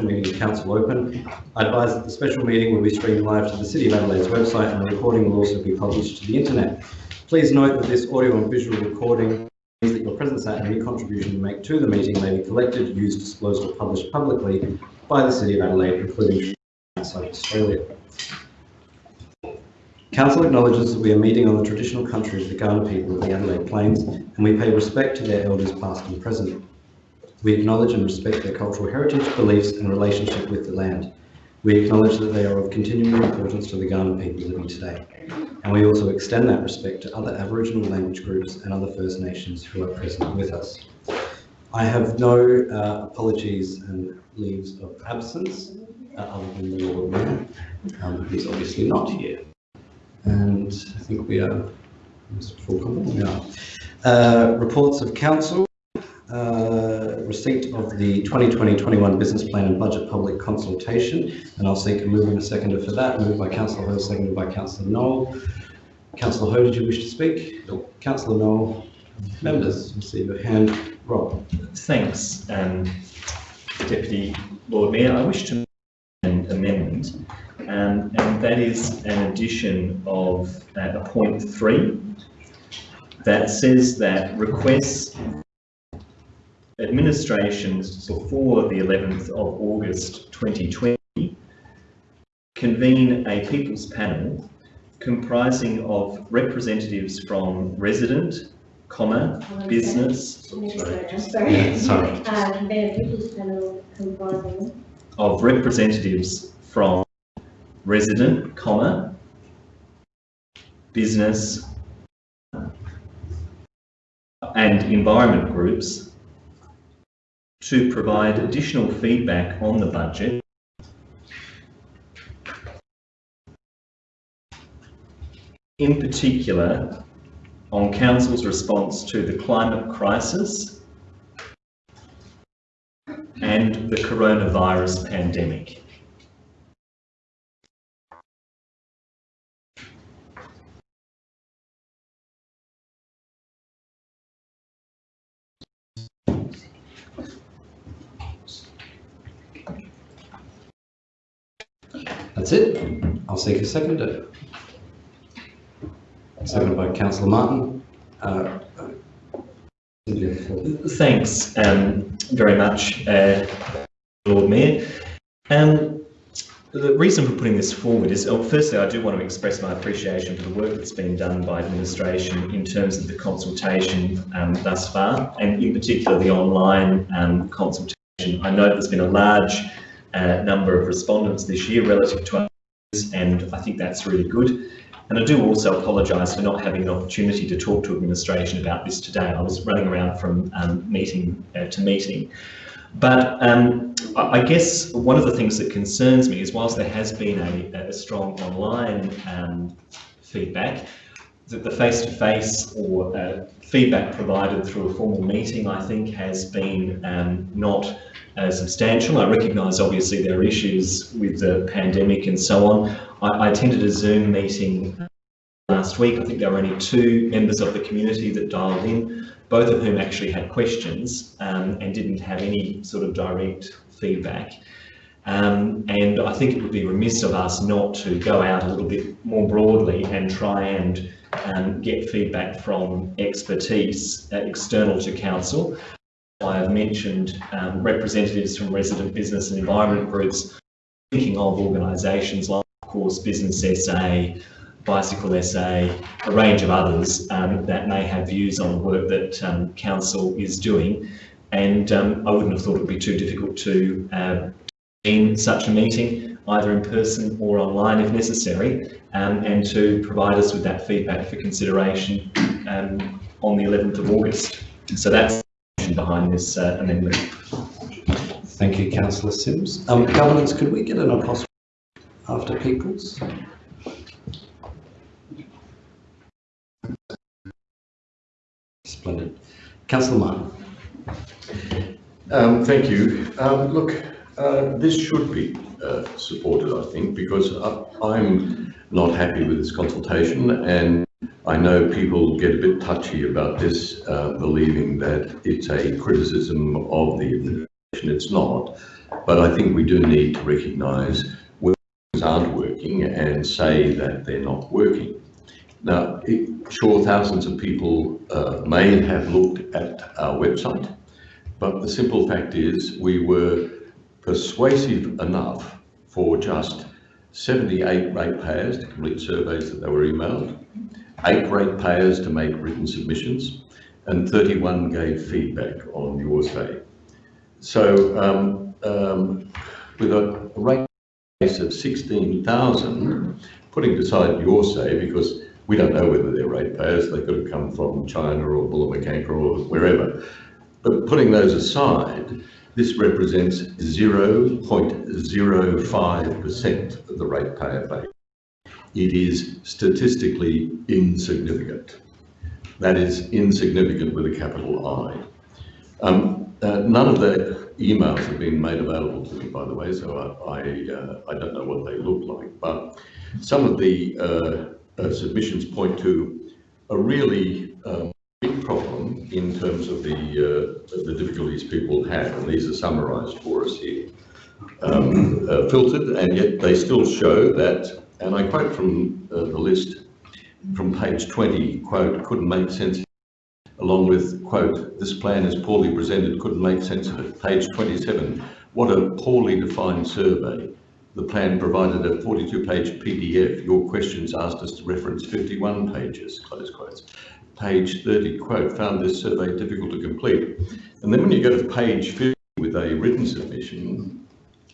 meeting of council open. I advise that the special meeting will be streamed live to the City of Adelaide's website and the recording will also be published to the internet. Please note that this audio and visual recording means that your presence at and any contribution you make to the meeting may be collected, used, disclosed or published publicly by the City of Adelaide, including outside Australia. Council acknowledges that we are meeting on the traditional country of the Kaurna people of the Adelaide Plains and we pay respect to their elders past and present. We acknowledge and respect their cultural heritage, beliefs and relationship with the land. We acknowledge that they are of continuing importance to the Kaurna people living today. And we also extend that respect to other Aboriginal language groups and other First Nations who are present with us. I have no uh, apologies and leaves of absence uh, other than the Lord Mayor, um, who's obviously not here. And I think we are full complement. Uh, reports of council. Uh, receipt of the 2020-21 business plan and budget public consultation, and I'll seek a move and a seconder for that. Moved by Councillor Hou, seconded by Councillor Knoll. Councillor Hou, did you wish to speak? No. Councillor Knoll, members, receive a hand. Rob. Thanks, um, Deputy Lord Mayor. I wish to an amendment, um, and that is an addition of uh, a point three that says that requests administrations before the 11th of August 2020 convene a people's panel comprising of representatives from resident, comma, business, Yeah, sorry. Uh, People's Panel comprising of representatives from resident, comma, business and environment groups to provide additional feedback on the budget in particular on Council's response to the climate crisis and the coronavirus pandemic. That's it. I'll seek a seconder. Seconded by Councillor Martin. Uh, Thanks um, very much, uh, Lord Mayor. Um, the reason for putting this forward is, oh, firstly, I do want to express my appreciation for the work that's been done by administration in terms of the consultation um, thus far, and in particular the online um, consultation. I know there's been a large number of respondents this year relative to others, and I think that's really good. And I do also apologise for not having an opportunity to talk to administration about this today. I was running around from um, meeting uh, to meeting. But um, I guess one of the things that concerns me is whilst there has been a, a strong online um, feedback, that the face-to-face or uh, feedback provided through a formal meeting, I think, has been um, not uh, substantial. I recognise obviously there are issues with the pandemic and so on. I, I attended a Zoom meeting last week. I think there were only two members of the community that dialed in, both of whom actually had questions um, and didn't have any sort of direct feedback. Um, and I think it would be remiss of us not to go out a little bit more broadly and try and um, get feedback from expertise uh, external to council. I have mentioned um, representatives from resident business and environment groups, thinking of organisations like, of course, Business SA, Bicycle SA, a range of others um, that may have views on the work that um, council is doing. And um, I wouldn't have thought it would be too difficult to uh, in such a meeting, either in person or online if necessary, um, and to provide us with that feedback for consideration um, on the 11th of August. So that's behind this uh, amendment. Thank you, Councillor Simms. Um, governance, could we get an apostrophe after peoples? Splendid. Councillor Martin. Um, thank you. Um, look, uh, this should be uh, supported, I think, because I, I'm not happy with this consultation and I know people get a bit touchy about this, uh, believing that it's a criticism of the administration. It's not. But I think we do need to recognise where things aren't working and say that they're not working. Now, it, sure, thousands of people uh, may have looked at our website, but the simple fact is we were persuasive enough for just 78 ratepayers to complete surveys that they were emailed, eight ratepayers to make written submissions, and 31 gave feedback on your say. So um, um, with a rate base of 16,000, putting aside your say, because we don't know whether they're ratepayers, they could have come from China or Bullamakanka or wherever. But putting those aside, this represents 0.05% of the ratepayer base. It is statistically insignificant. That is insignificant with a capital I. Um, uh, none of the emails have been made available to me, by the way, so I, I, uh, I don't know what they look like, but some of the uh, uh, submissions point to a really um, big problem in terms of the, uh, the difficulties people have, and these are summarised for us here. Um, uh, filtered, and yet they still show that, and I quote from uh, the list from page 20, quote, couldn't make sense, along with, quote, this plan is poorly presented, couldn't make sense of it. Page 27, what a poorly defined survey. The plan provided a 42-page PDF. Your questions asked us to reference 51 pages, close quotes. Page 30, quote, found this survey difficult to complete. And then when you go to page 50 with a written submission,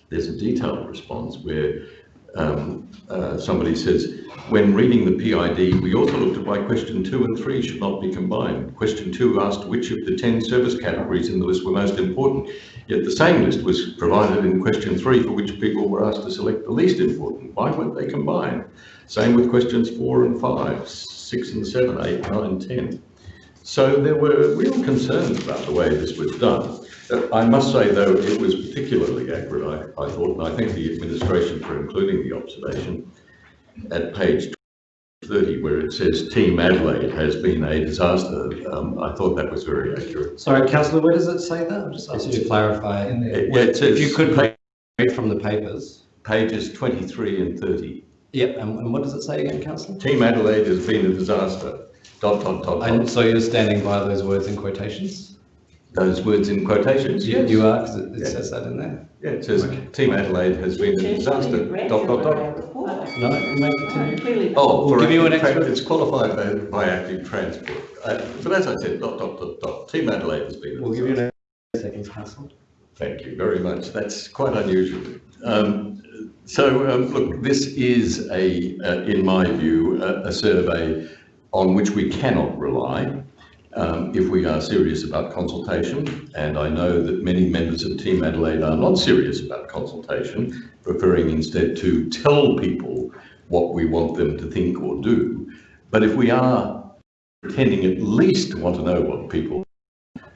there's a detailed response where um, uh, somebody says, when reading the PID, we also looked at why question two and three should not be combined. Question two asked which of the 10 service categories in the list were most important, yet the same list was provided in question three for which people were asked to select the least important. Why weren't they combined? Same with questions four and five, six and seven, eight, nine, 10. So there were real concerns about the way this was done. Uh, I must say, though, it was particularly accurate, I, I thought, and I thank the administration for including the observation at page 30, where it says Team Adelaide has been a disaster. Um, I thought that was very accurate. Sorry, councillor, where does it say that? I'll just ask you to clarify. It, yeah, it says If you could read from the papers. pages 23 and 30. Yep, and, and what does it say again, councillor? Team Adelaide has been a disaster. Dot, dot, dot, And so you're standing by those words in quotations? Those words in quotations, You- yes. You are, because it, it Yeah. says that in there. Yeah, it says Team Adelaide has been a disaster. Dot, dot, dot. No, you may continue. Clearly. Oh, We'll give you an active extra- It's qualified by, by active transport. Uh, but as I said, dot, dot, dot, dot. Team Adelaide has been. We'll give you disaster. an seconds, councillor. Thank you very much. That's quite unusual. Um, so, um, look, this is a, uh, in my view, a, a survey on which we cannot rely um, if we are serious about consultation. And I know that many members of Team Adelaide are not serious about consultation, preferring instead to tell people what we want them to think or do. But if we are pretending at least to want to know what people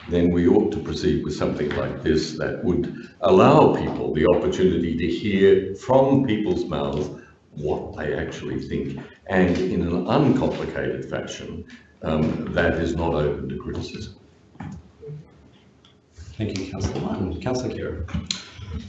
then we ought to proceed with something like this that would allow people the opportunity to hear from people's mouths what they actually think, and in an uncomplicated fashion um, that is not open to criticism. Thank you, councillor Martin. Councillor Khera.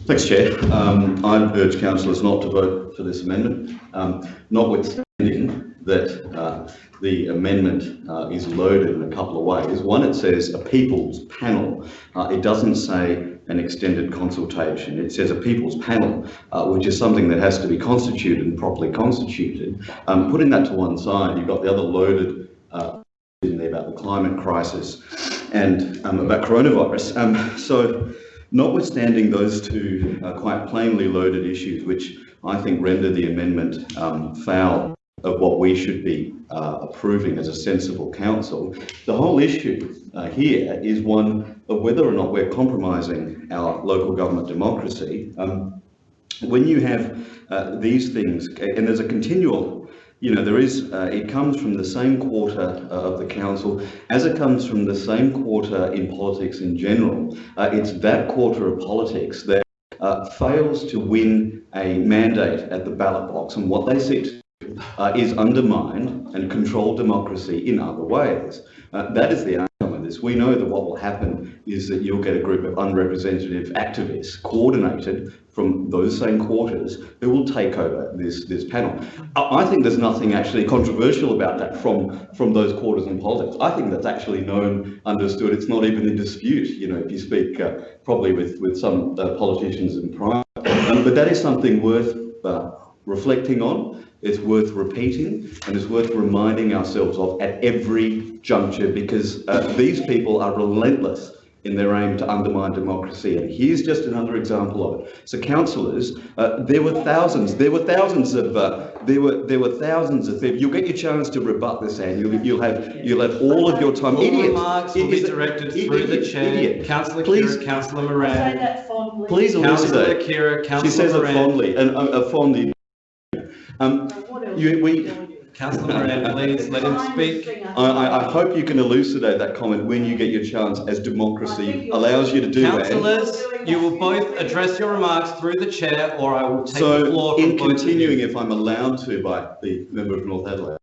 Thanks, Chair. Um, I urge councillors not to vote for this amendment, um, notwithstanding that uh, the amendment uh, is loaded in a couple of ways. One, it says a people's panel. Uh, it doesn't say an extended consultation. It says a people's panel, uh, which is something that has to be constituted and properly constituted. Um, putting that to one side, you've got the other loaded uh, about the climate crisis and um, about coronavirus. Um, so notwithstanding those two uh, quite plainly loaded issues, which I think render the amendment um, foul of what we should be uh, approving as a sensible council, the whole issue uh, here is one of whether or not we're compromising our local government democracy. Um, when you have uh, these things, and there's a continual you know, there is, uh, it comes from the same quarter uh, of the council as it comes from the same quarter in politics in general. Uh, it's that quarter of politics that uh, fails to win a mandate at the ballot box and what they seek to do uh, is undermine and control democracy in other ways. Uh, that is the this. We know that what will happen is that you'll get a group of unrepresentative activists coordinated from those same quarters who will take over this, this panel. I, think there's nothing actually controversial about that from, from those quarters in politics. I think that's actually known, understood. It's not even in dispute, you know, if you speak uh, probably with, with some uh, politicians in private. Um, but that is something worth uh, reflecting on, it's worth repeating, and it's worth reminding ourselves of at every juncture because uh, these people are relentless in their aim to undermine democracy. And here's just another example of it. So councillors, uh, there were thousands, there were thousands of, uh, there were there were thousands of people. You'll get your chance to rebut this, and you'll, you'll have you'll have all of your time. All Idiot. remarks will be directed idiot, through the chair. idiot. Councillor Please. Khera, Councillor I say Moran. that fondly. Please Councillor elucidate. Khera, She Councillor says it fondly, and uh, uh, fondly. Um, What else you- we- you? Councillor Moran, please let him speak. I, I, I hope you can elucidate that comment when you get your chance, as democracy allows you to do that. Councillors, you will both address your remarks through the chair or I will take the So, floor in both continuing, if I'm allowed to by the member of North Adelaide,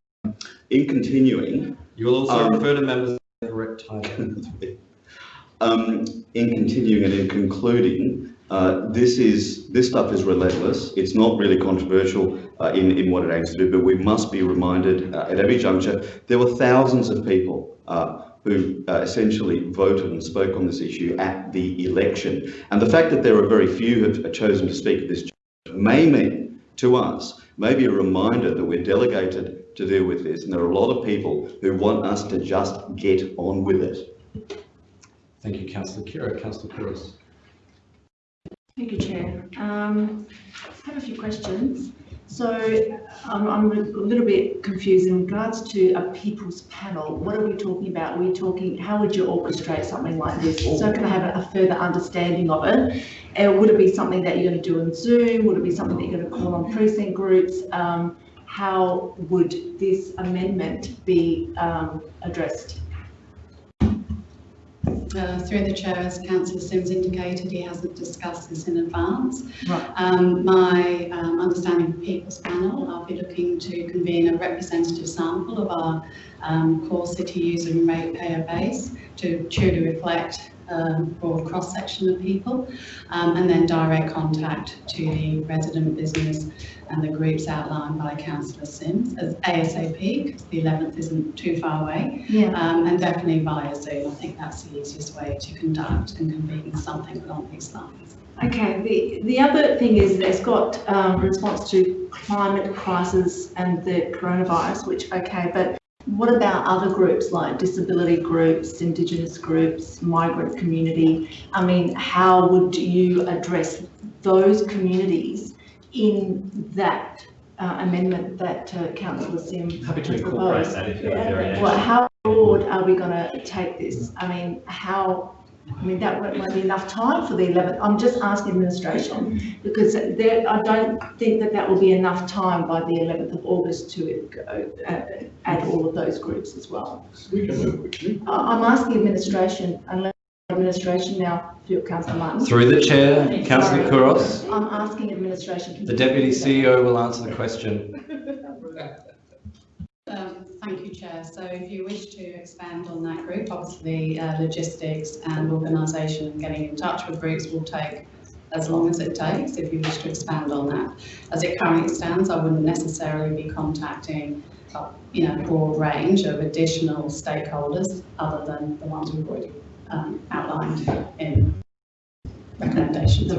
in continuing, You will also um, refer to members of the correct title. um, in continuing and in concluding, uh, this is, this stuff is relentless. It's not really controversial uh, in, in what it aims to do, but we must be reminded uh, at every juncture, there were thousands of people uh, who uh, essentially voted and spoke on this issue at the election. And the fact that there are very few who have chosen to speak at this may mean to us, maybe a reminder that we're delegated to deal with this. And there are a lot of people who want us to just get on with it. Thank you, Councillor Khera. Councillor Couros. Thank you, Chair. Um, I have a few questions. So um, I'm a little bit confused in regards to a people's panel. What are we talking about? We talking, how would you orchestrate something like this? So can I have a- further understanding of it? Uh, would it be something that you're going to do in Zoom? Would it be something that you're going to call on precinct groups? Um, how would this amendment be um, addressed? Uh, Through the chair, as councillor Simms indicated, he hasn't discussed this in advance. Right. Um, My um, understanding of People's Panel, I'll be looking to convene a representative sample of our um, core city user and ratepayer base to truly reflect um, broad cross-section of people, um, and then direct contact to the resident business and the groups outlined by councillor Simms as ASAP, because the 11th isn't too far away. Yeah. Um, and definitely via Zoom. I think that's the easiest way to conduct and convene something along these lines. Okay, the, the other thing is it's got um, response to climate crisis and the coronavirus, which, okay, but what about other groups like disability groups, Indigenous groups, migrant community? I mean, how would you address those communities in that uh, amendment that uh, councillor Sim Happy to incorporate proposed? that if you have variations. Well, how broad are we going to take this? I mean, how, I mean, that won't, won't be enough time for the 11th. I'm just asking administration because there, I don't think that that will be enough time by the 11th of August to uh, add all of those groups as well. We can move quickly. I- I'm asking administration, unless administration now, through councillor Martin. Through the chair, Councillor Couros. I'm asking administration. The Deputy? CEO will answer the question. Thank you, Chair. So if you wish to expand on that group, obviously uh, logistics and organisation and getting in touch with groups will take as long as it takes if you wish to expand on that. As it currently stands, I wouldn't necessarily be contacting, uh, you know, a broad range of additional stakeholders other than the ones we've already um, outlined in recommendations.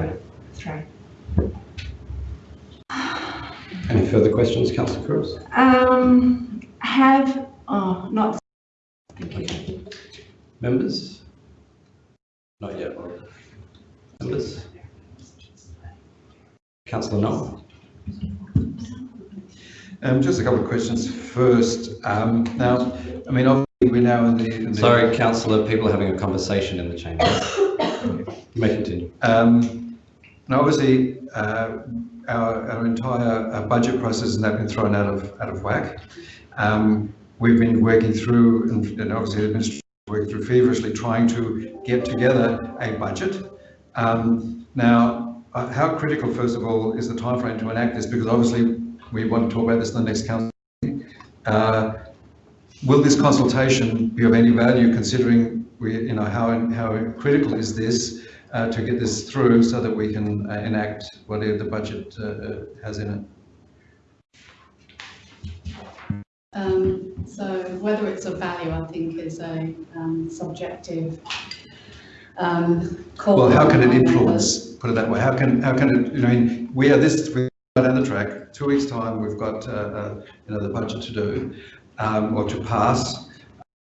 Three. Any further questions, Councillor Couros? Um, have, oh, not, thank you. Members? Not yet. Members? Councillor Knoll? Um, just a couple of questions. First, um, now, I mean, obviously we're now in the. in the- Sorry, councillor, people are having a conversation in the chamber. You may continue. Um, now, obviously, uh, our, our entire uh, budget process has now been thrown out of, out of whack. Um, we've been working through, and, obviously the administration worked through feverishly trying to get together a budget. Um, now, uh, how critical, first of all, is the timeframe to enact this? Because obviously we want to talk about this in the next council. meeting. Uh, will this consultation be of any value considering we, you know, how, how critical is this uh, to get this through so that we can uh, enact whatever the budget uh, has in it? Um, so whether it's of value, I think, is a um, subjective um, call. Well, how can it influence, put it that way, how can, how can it, you know, I mean, we are this, we're down the track, two weeks' time, we've got, uh, uh, you know, the budget to do, um, or to pass.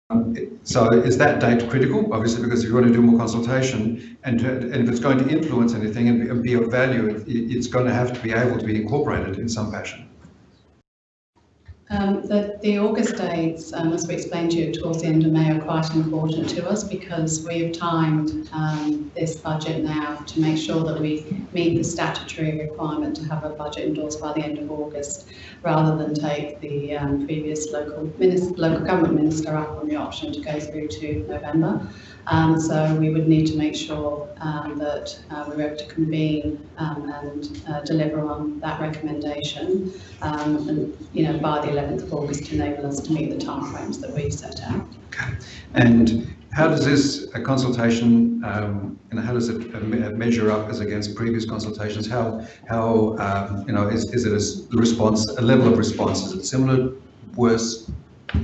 Um, So is that date critical? Obviously, because if you want to do more consultation, and, and if it's going to influence anything and be- of value, it, it's going to have to be able to be incorporated in some fashion. Um, the, the August dates, um, as we explained to you towards the end of May, are quite important to us because we have timed um, this budget now to make sure that we meet the statutory requirement to have a budget endorsed by the end of August, rather than take the um, previous local minister, local government minister up on the option to go through to November. Um, so we would need to make sure um, that uh, we were able to convene um, and uh, deliver on that recommendation um, and, you know, by the 11th of August to enable us to meet the timeframes that we've set out. Okay. And how does this uh, consultation, um, and how does it uh, measure up as against previous consultations? How, how, you know, is, is it a response, a level of response? Is it similar, worse,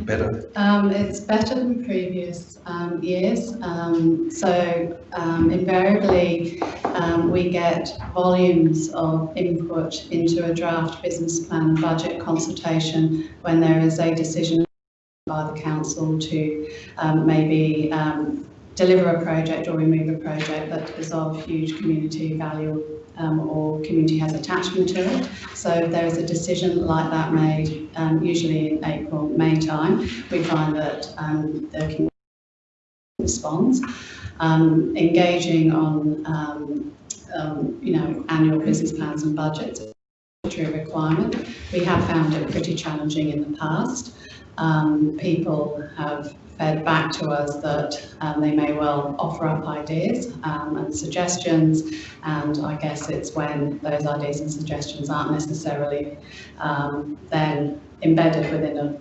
better? Um, it's better than previous um, years. Um, so um, invariably, um, we get volumes of input into a draft business plan budget consultation when there is a decision by the council to um, maybe deliver a project or remove a project that is of huge community value um, or community has attachment to it. So there is a decision like that made, um, usually in April, May time, we find that um, the community responds. Um, engaging on, um, um, you know, annual business plans and budgets, a requirement. We have found it pretty challenging in the past. Um, people have fed back to us that um, they may well offer up ideas um, and suggestions, and I guess it's when those ideas and suggestions aren't necessarily um, then embedded within a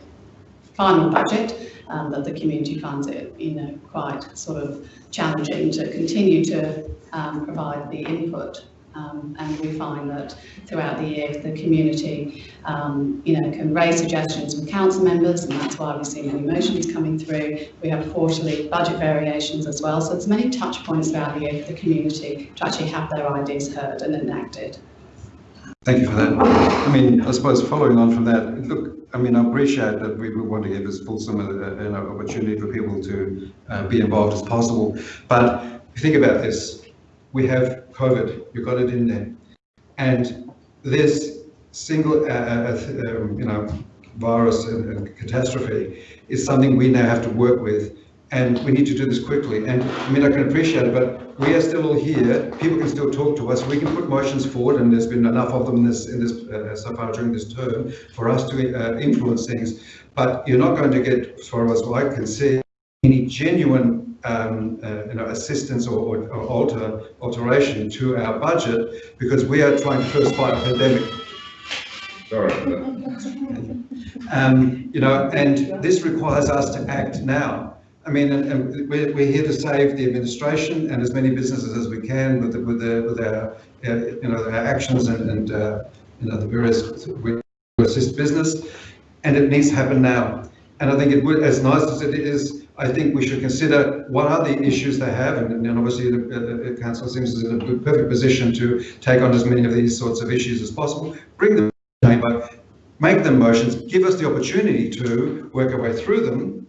final budget um, that the community finds it, you know, quite sort of challenging to continue to um, provide the input. Um, and we find that throughout the year, the community, um, you know, can raise suggestions from council members, and that's why we see many motions coming through. We have quarterly budget variations as well, so there's many touch points throughout the year for the community to actually have their ideas heard and enacted. Thank you for that. I mean, I suppose following on from that, look, I mean, I appreciate that we want to give as fulsome a, you know, opportunity for people to uh, be involved as possible. But if you think about this, we have COVID, you've got it in there. And this single, uh, uh, um, you know, virus and, and catastrophe is something we now have to work with. And we need to do this quickly. And I mean, I can appreciate it, but we are still all here. People can still talk to us. We can put motions forward, and there's been enough of them in this, in this uh, so far during this term for us to uh, influence things. But you're not going to get, as far as I can see, any genuine um, uh, you know, assistance or, or, alter, alteration to our budget because we are trying to first fight a pandemic. Sorry. Um, you know, and this requires us to act now. I mean, and, and we're, we're here to save the administration and as many businesses as we can with the, with the, with our, uh, you know, our actions and, and uh, you know, the various, we assist business, and it needs to happen now. And I think it would, as nice as it is, I think we should consider what are the issues they have, and, and obviously the, council seems in a perfect position to take on as many of these sorts of issues as possible. Bring them to the chamber, make them motions, give us the opportunity to work our way through them.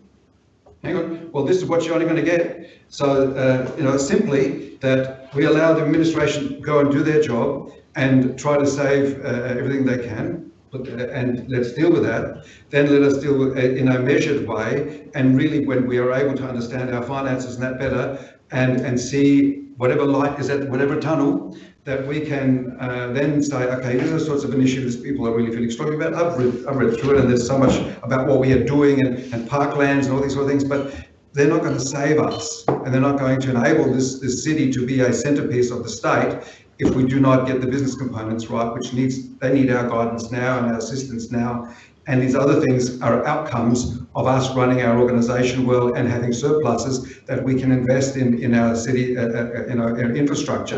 Hang on, well, this is what you're only going to get. So, uh, you know, simply that we allow the administration to go and do their job and try to save uh, everything they can, and let's deal with that. Then let us deal with, uh, in a measured way, and really when we are able to understand our finances and that better, and, and see whatever light is at whatever tunnel, that we can uh, then say, okay, these are the sorts of initiatives people are really feeling strongly about. I've read, I've read through it and there's so much about what we are doing and, and parklands and all these sort of things, but they're not going to save us and they're not going to enable this, this city to be a centerpiece of the state if we do not get the business components right, which needs, they need our guidance now and our assistance now. And these other things are outcomes of us running our organisation well and having surpluses that we can invest in, in our city, uh, uh, in our, our infrastructure.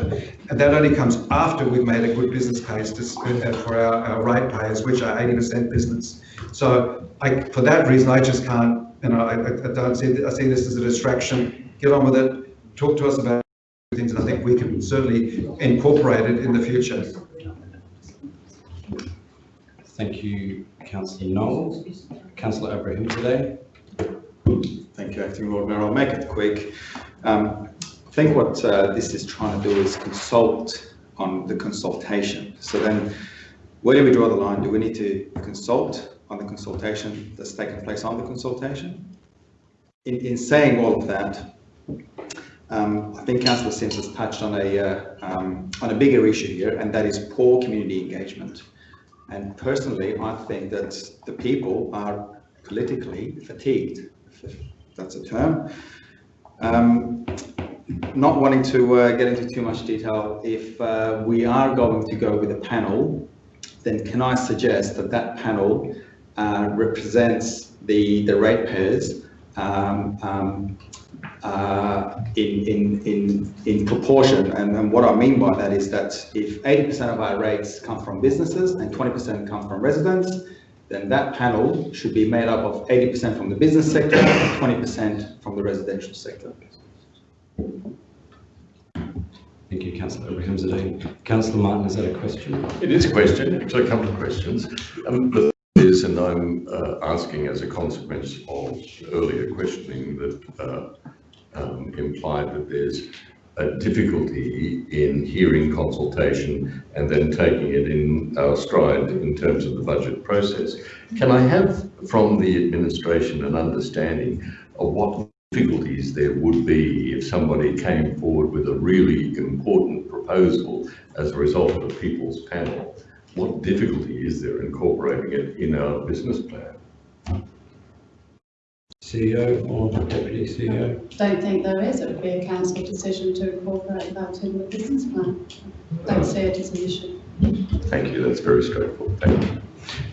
And that only comes after we've made a good business case to that for our, our ratepayers, which are 80% business. So I, for that reason, I just can't, you know, I, I I don't see, I see this as a distraction. Get on with it, talk to us about things, and I think we can certainly incorporate it in the future. Thank you, councillor Knoll. Councillor Abrahimzadeh. Thank you, Acting Lord Mayor. I'll make it quick. Um, I think what uh, this is trying to do is consult on the consultation. So then, where do we draw the line? Do we need to consult on the consultation that's taken place on the consultation? In, in saying all of that, um, I think Councillor Simms has touched on a, uh, um, on a bigger issue here, and that is poor community engagement. And personally, I think that the people are politically fatigued, if that's a term. Um, not wanting to uh, get into too much detail, if uh, we are going to go with a panel, then can I suggest that that panel uh, represents the, the ratepayers um, um, uh, in, in, in, in proportion. And, and what I mean by that is that if 80% of our rates come from businesses and 20% come from residents, then that panel should be made up of 80% from the business sector and 20% from the residential sector. Thank you, councillor Abrahimzadeh. Councillor Martin, is that a question? It is a question, actually a couple of questions. Um, the thing is, and I'm uh, asking as a consequence of earlier questioning that uh, um, implied that there's a difficulty in hearing consultation and then taking it in our stride in terms of the budget process. Can I have from the administration an understanding of what difficulties there would be if somebody came forward with a really important proposal as a result of a people's panel? What difficulty is there incorporating it in our business plan? CEO or deputy CEO? Don't think there is, it would be a council decision to incorporate that in the business plan. Don't see it as an issue. Thank you, that's very straightforward. Thank you.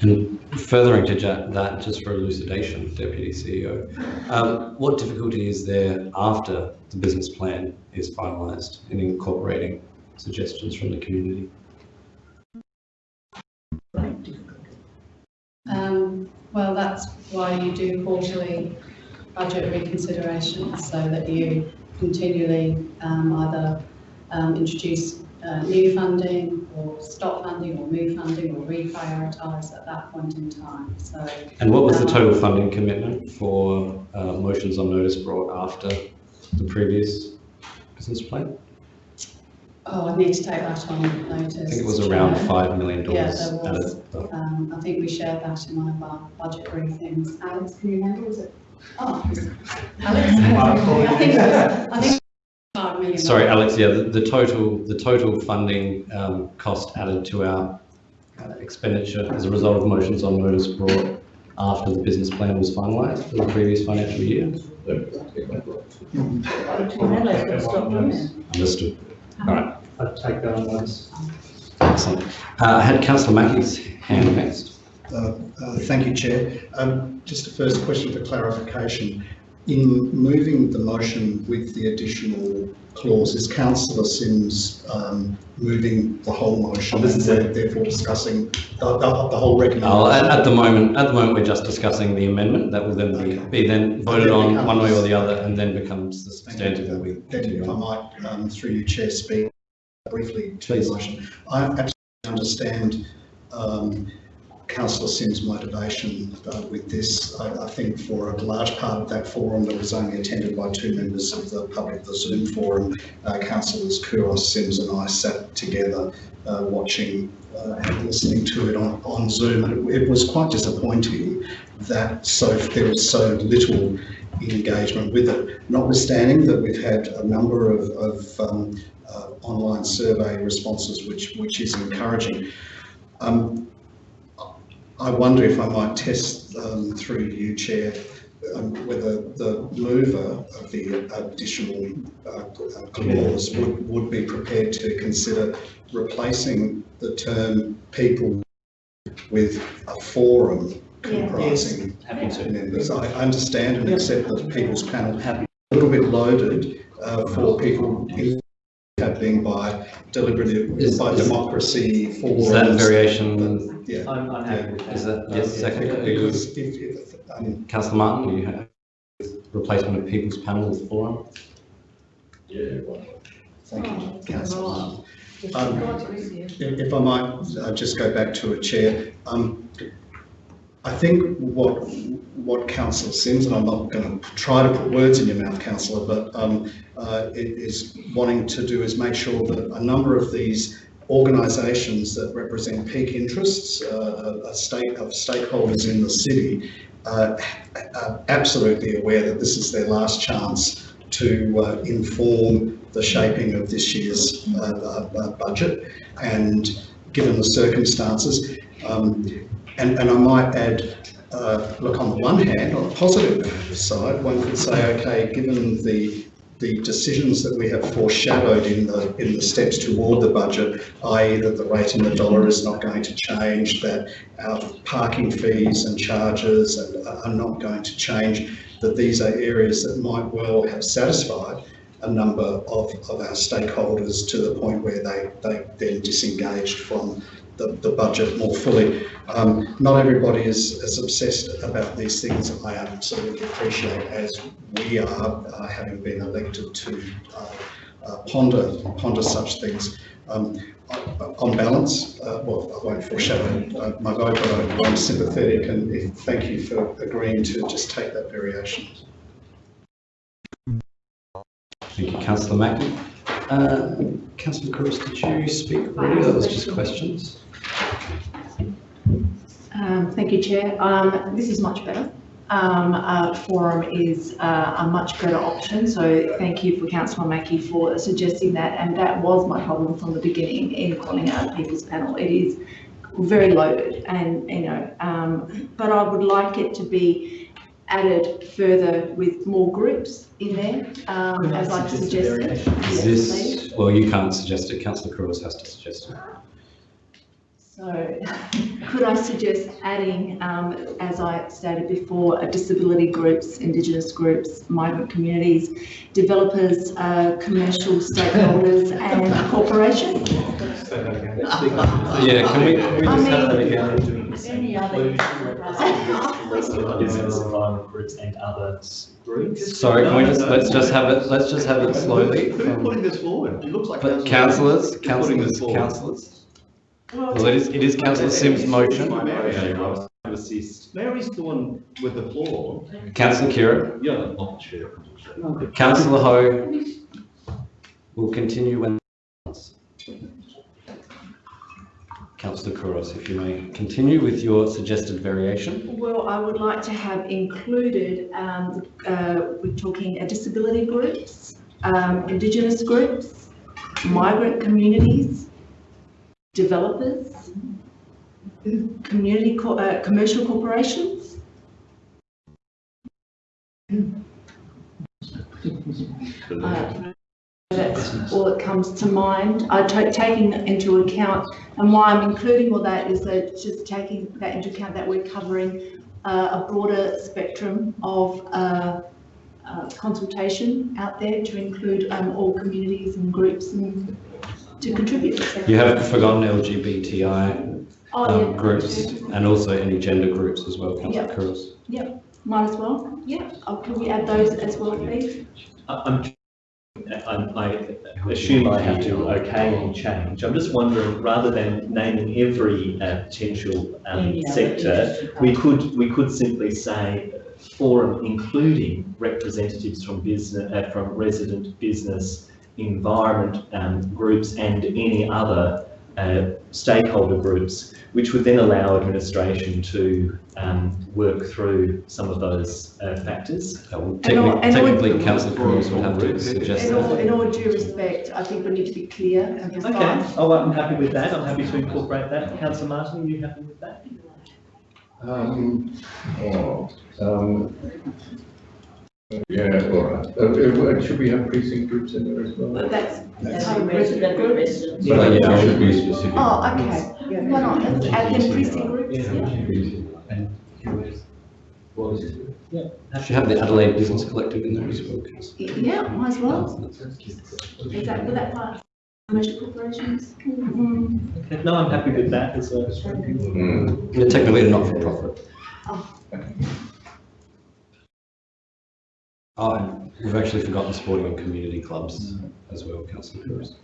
And furthering to that, just for elucidation, deputy CEO, um, what difficulty is there after the business plan is finalised in incorporating suggestions from the community? Um, well, that's why you do quarterly budget reconsiderations, so that you continually um, either um, introduce uh, new funding or stop funding or move funding or reprioritise at that point in time. So And what was the total funding commitment for uh, motions on notice brought after the previous business plan? Oh, I need to take that on notice. I think it was around Chair. $5 million. Yeah, there was. of the- Um, I think we shared that in one of our budget briefings. Alex, can you remember, was it? Oh, Alex? I think it was, I think it was. Sorry, Alex, yeah, the, the total, the total funding um, cost added to our uh, expenditure as a result of motions on notice brought after the business plan was finalised for the previous financial year. Understood. All right. I'd take that on notice. Excellent. Uh, I had councillor Mackie's hand next. Uh, uh, Thank you, Chair. Um, Just a first question for clarification. In moving the motion with the additional clause, is councillor Simms um, moving the whole motion? Oh, this is it. Therefore discussing the, the, the whole recommendation? Oh, at, at the moment, at the moment, we're just discussing the amendment that will then be, be then voted on one way or the other and then becomes the Thank you. substantive that we Then continue if I might, um, through you, Chair, speak briefly Please. motion. I absolutely understand um, councillor Simms' motivation uh, with this. I, I think for a large part of that forum that was only attended by two members of the public, the Zoom forum, uh, councillors Couros, Simms and I sat together uh, watching uh, and listening to it on, on Zoom. And it, it was quite disappointing that so there was so little engagement with it, notwithstanding that we've had a number of, of um, uh, online survey responses, which, which is encouraging. Um, I wonder if I might test um, through you, Chair, um, whether the mover of the additional uh, clause would, would be prepared to consider replacing the term people with a forum comprising Happy to. members. I understand and accept that the People's Panel a little bit loaded uh, for people in- have been by deliberative, Is- by is- democracy, for. Is that a variation, Yeah. I'm, I'm happy with that. is that, yes, second, are you, Because if, if, um, councillor Martin, are you have replacement of People's Panel as forum? Yeah thank you, councillor Martin. Um, If if I might uh, just go back to a chair, um, I think what, what councillor Simms, and I'm not going to try to put words in your mouth, councillor, but um, uh, it is wanting to do is make sure that a number of these organisations that represent peak interests, uh, a state of stakeholders in the city, uh, are absolutely aware that this is their last chance to uh, inform the shaping of this year's uh, uh, uh, budget. And given the circumstances, um, and, and I might add, uh, look, on the one hand, on the positive side, one could say, okay, given the the decisions that we have foreshadowed in the in the steps toward the budget, i.e. that the rate in the dollar is not going to change, that our parking fees and charges are are not going to change, that these are areas that might well have satisfied a number of, of our stakeholders to the point where they, they then disengaged from the, the budget more fully. Um, not everybody is as obsessed about these things. I absolutely appreciate as we are, uh, having been elected to uh, uh, ponder ponder such things. Um, on balance, uh, well, I won't foreshadow uh, my vote, but I'm- sympathetic and thank you for agreeing to just take that variation. Thank you, councillor Mackie. Uh, councillor Couros, did you speak already? That was just questions. Um, thank you, Chair. Um, this is much better. Um, uh, forum is uh, a much better option, so thank you for councillor Mackie for suggesting that, and that was my problem from the beginning in calling out a people's panel. It is very loaded and, you know, um, but I would like it to be added further with more groups in there, um, as I've suggested. Is Yes, please. this, well, you can't suggest it, councillor Couros has to suggest it. So could I suggest adding, um, as I stated before, uh, disability groups, Indigenous groups, migrant communities, developers, uh, commercial stakeholders and corporations? Yeah, can we, can we I just have that mean- again? Any other? Groups and other groups. Sorry, can we just, let's just have it, let's just have it slowly. Who's putting this forward? It looks like. But councillors, putting this councillors, forward? councillors. Well, it is, it is councillor Simms's motion. Assist. Mary's the one with the floor. Councillor Khera, Yeah, not the chair. councillor Hou will continue when. Councillor Couros, if you may continue with your suggested variation. Well, I would like to have included, um, uh, we're talking uh, disability groups, um, Indigenous groups, migrant communities, developers, community, co- uh, commercial corporations. Uh, That's all that comes to mind. I taking into account, and why I'm including all that is that just taking that into account that we're covering uh, a broader spectrum of uh, uh, consultation out there to include um, all communities and groups and to contribute. You have forgotten LGBTI Oh, um, yeah. groups and also any gender groups as well, councillor Yeah. Couros. Might as well, yeah. Oh, Can we add those as well, please? I- I'm, I'm, I assume I have to okay any change. I'm just wondering, rather than naming every uh, potential um, Any sector, we could, we could simply say forum including representatives from business, uh, from resident business, environment um, groups and any other uh, stakeholder groups, which would then allow administration to um, work through some of those uh, factors. Uh, well, And Technically, and all- technically councillor Couros would have to suggest In all, that. in all due respect, I think we need to be clear and Okay, precise. oh, I'm happy with that. I'm happy to incorporate that. Councillor Martin, are you happy with that? Um, oh, um, yeah, all right. Uh, uh, should we have precinct groups in there as well? But that's, That's part of the resident groups. residents. Yeah, But yeah. it should be specific. Oh, okay. Why not? Let's add them precinct groups. And Should have the Adelaide Business Collective in there as well. Yeah, might as well. Is that, would that part commercial corporations? Okay, No, I'm happy with that as a. Mm. They're technically a not-for-profit. Oh, and we've actually forgotten sporting and community clubs as well, councillor Pires.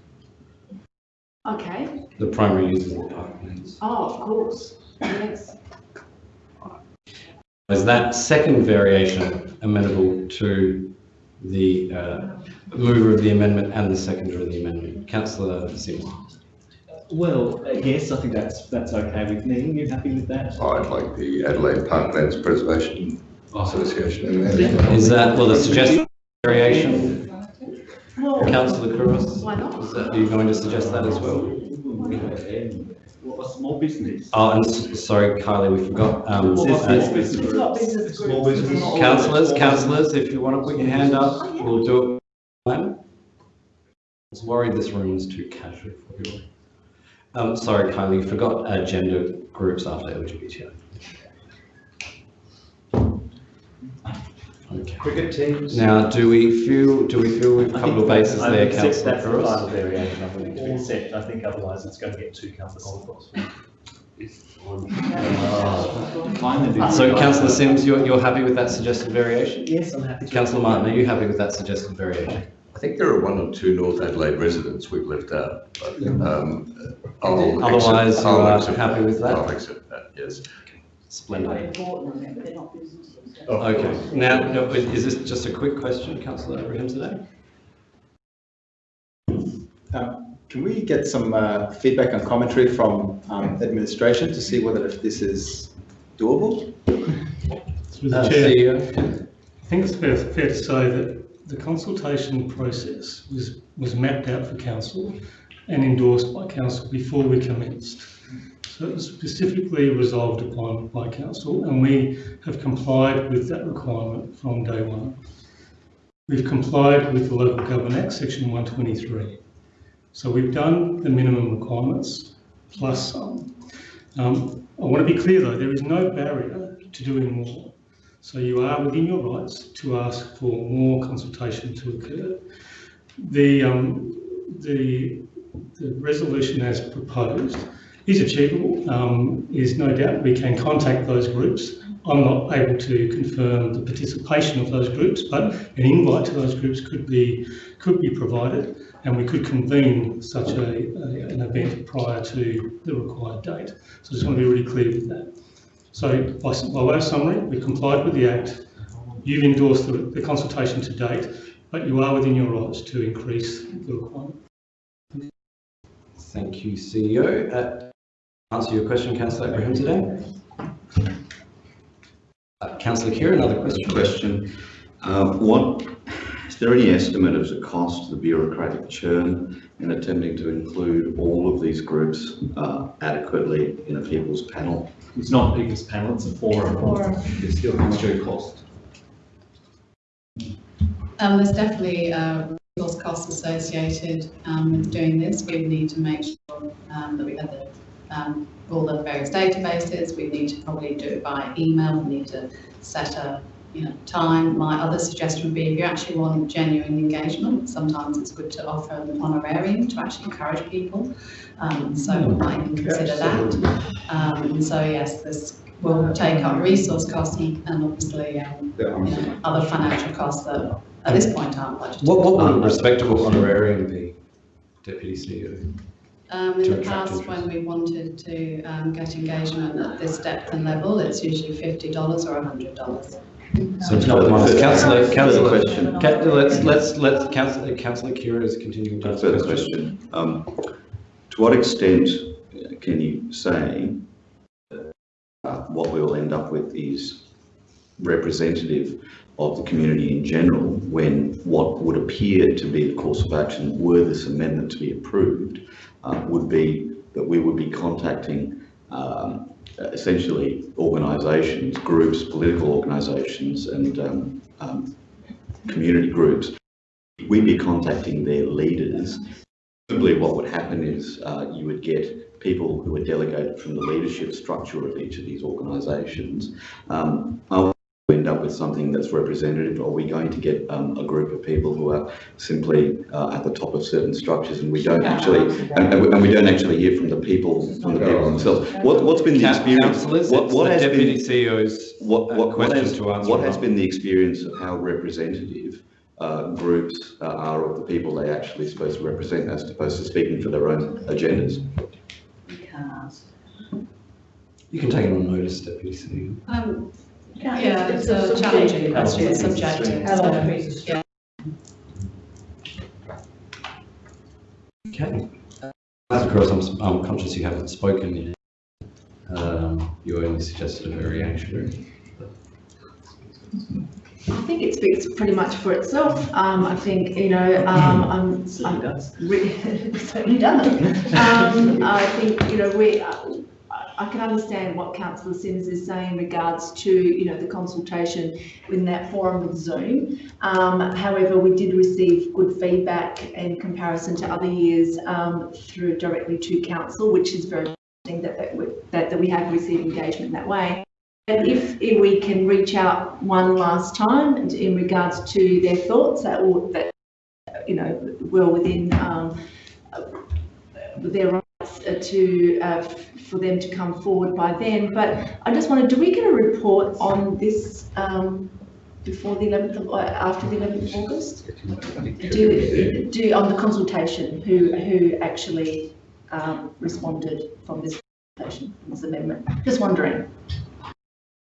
Okay, The primary use of the park parklands. oh, of course, yes. Is that second variation amenable to the uh, mover of the amendment and the seconder of the amendment? Councillor Simms. Well, uh, yes, I think that's, that's okay with me. You happy with that? I'd like the Adelaide Parklands Preservation Association. Is that, well, the suggested variation, Well, councillor Couros? why not? Is that, are you going to suggest that as well? What, a small business? Oh, and s- sorry, Kylie, we forgot. um, Well, uh, business It's not business Small business. Councillors, councillors, if you want to put your hand up, we'll do it. I was worried this room was too casual for you. Um, sorry, Kylie, you forgot uh, gender groups after LGBTI. Okay. Cricket teams. Now, do we feel, do we feel we've I covered think all bases I there, accept councillor That's the final Couros? variation I'm willing to accept. I think otherwise it's going to get too councillor. So councillor Simms, you're, you're happy with that suggested variation? Yes, I'm happy. Councillor Martin, are you happy with that suggested variation? I think there are one or two North Adelaide residents we've left out, but, um, I'll accept- Otherwise, you I'll are accept happy with that? I'll accept that, yes. Splendid. Okay, now, no, is this just a quick question, councillor Abrahimzadeh? Um, Can we get some uh, feedback and commentary from um, administration to see whether if this is doable? Through Uh, the chair, CEO? I think it's fair, fair to say that the consultation process was, was mapped out for council and endorsed by council before we commenced. Specifically resolved upon by council and we have complied with that requirement from day one. We've complied with the Local Government Act, section 123. So we've done the minimum requirements plus some. Um, I want to be clear though, there is no barrier to doing more. So you are within your rights to ask for more consultation to occur. The, um, the, the resolution as proposed is achievable. Um, is no doubt we can contact those groups. I'm not able to confirm the participation of those groups, but an invite to those groups could be could be provided, and we could convene such a, a an event prior to the required date. So I just want to be really clear with that. So by, by way of summary, we complied with the Act, you've endorsed the, the consultation to date, but you are within your rights to increase the requirement. Thank you, CEO. Uh, Answer your question, councillor Abrahimzadeh? Uh, Councillor Khera, another question? Question, uh, what, is there any estimate of the cost, the bureaucratic churn in attempting to include all of these groups uh, adequately in a people's panel? It's not a people's panel, it's a forum. Or It still comes through cost. Um, there's definitely, uh, resource costs associated, um, with doing this. We need to make sure, um, that we have the, um, all the various databases. We need to probably do it by email. We need to set a, you know, time. My other suggestion would be if you actually want genuine engagement, sometimes it's good to offer an honorarium to actually encourage people. Um, so we might even consider that. Um, so yes, this will take up resource costs and and obviously, um, you know, other financial costs that at this point aren't budgeted. What, what would a respectable honorarium be, Deputy CEO? Um, in to the attract past, when we wanted to, um, get engagement at this depth and level, it's usually fifty dollars or hundred dollars. So it's not modest. Councillor, councillor, question, Ca- let's, let's, let's, councillor, councillor Khera is continuing to a ask further questions. question. Um, To what extent uh, can you say uh, what we will end up with is representative of the community in general when what would appear to be the course of action were this amendment to be approved uh, would be that we would be contacting um, essentially organisations, groups, political organisations and um, um, community groups. We'd be contacting their leaders. Simply what would happen is uh, you would get people who are delegated from the leadership structure of each of these organisations. Um, end up with something that's representative? Are we going to get um, a group of people who are simply uh, at the top of certain structures and we don't actually, and, and we- and we don't actually hear from the people, from the people themselves? What, what's been the experience? Councillors, What, what has deputy been, CEO's what, uh, what, what question has, to answer. what has been the experience of how representative uh, groups uh, are of the people they actually supposed to represent as opposed to speaking for their own agendas? You can take it on notice, deputy CEO. Um, Yeah, yeah, it's a challenging question, it's subjective, so, yeah. Okay. Of course, I'm, s- I'm conscious you haven't spoken yet. Um, you only suggested a variation. I think it speaks pretty much for itself. Um, I think, you know, um, I'm, I'm re- it certainly does. Um, I think, you know, we, uh, I can understand what councillor Simms is saying in regards to, you know, the consultation in that forum with Zoom. Um, however, we did receive good feedback in comparison to other years, um, through directly to council, which is very interesting that, that, we- that, that we have received engagement that way. And if, if we can reach out one last time in- regards to their thoughts, that will, that, you know, well within, um, uh, their rights to, uh, for them to come forward by then. But I just wondered, do we get a report on this, um, before the eleventh of, uh, after the eleventh of August? Do, do, on the consultation, who, who actually, um, responded from this consultation, from this amendment? Just wondering.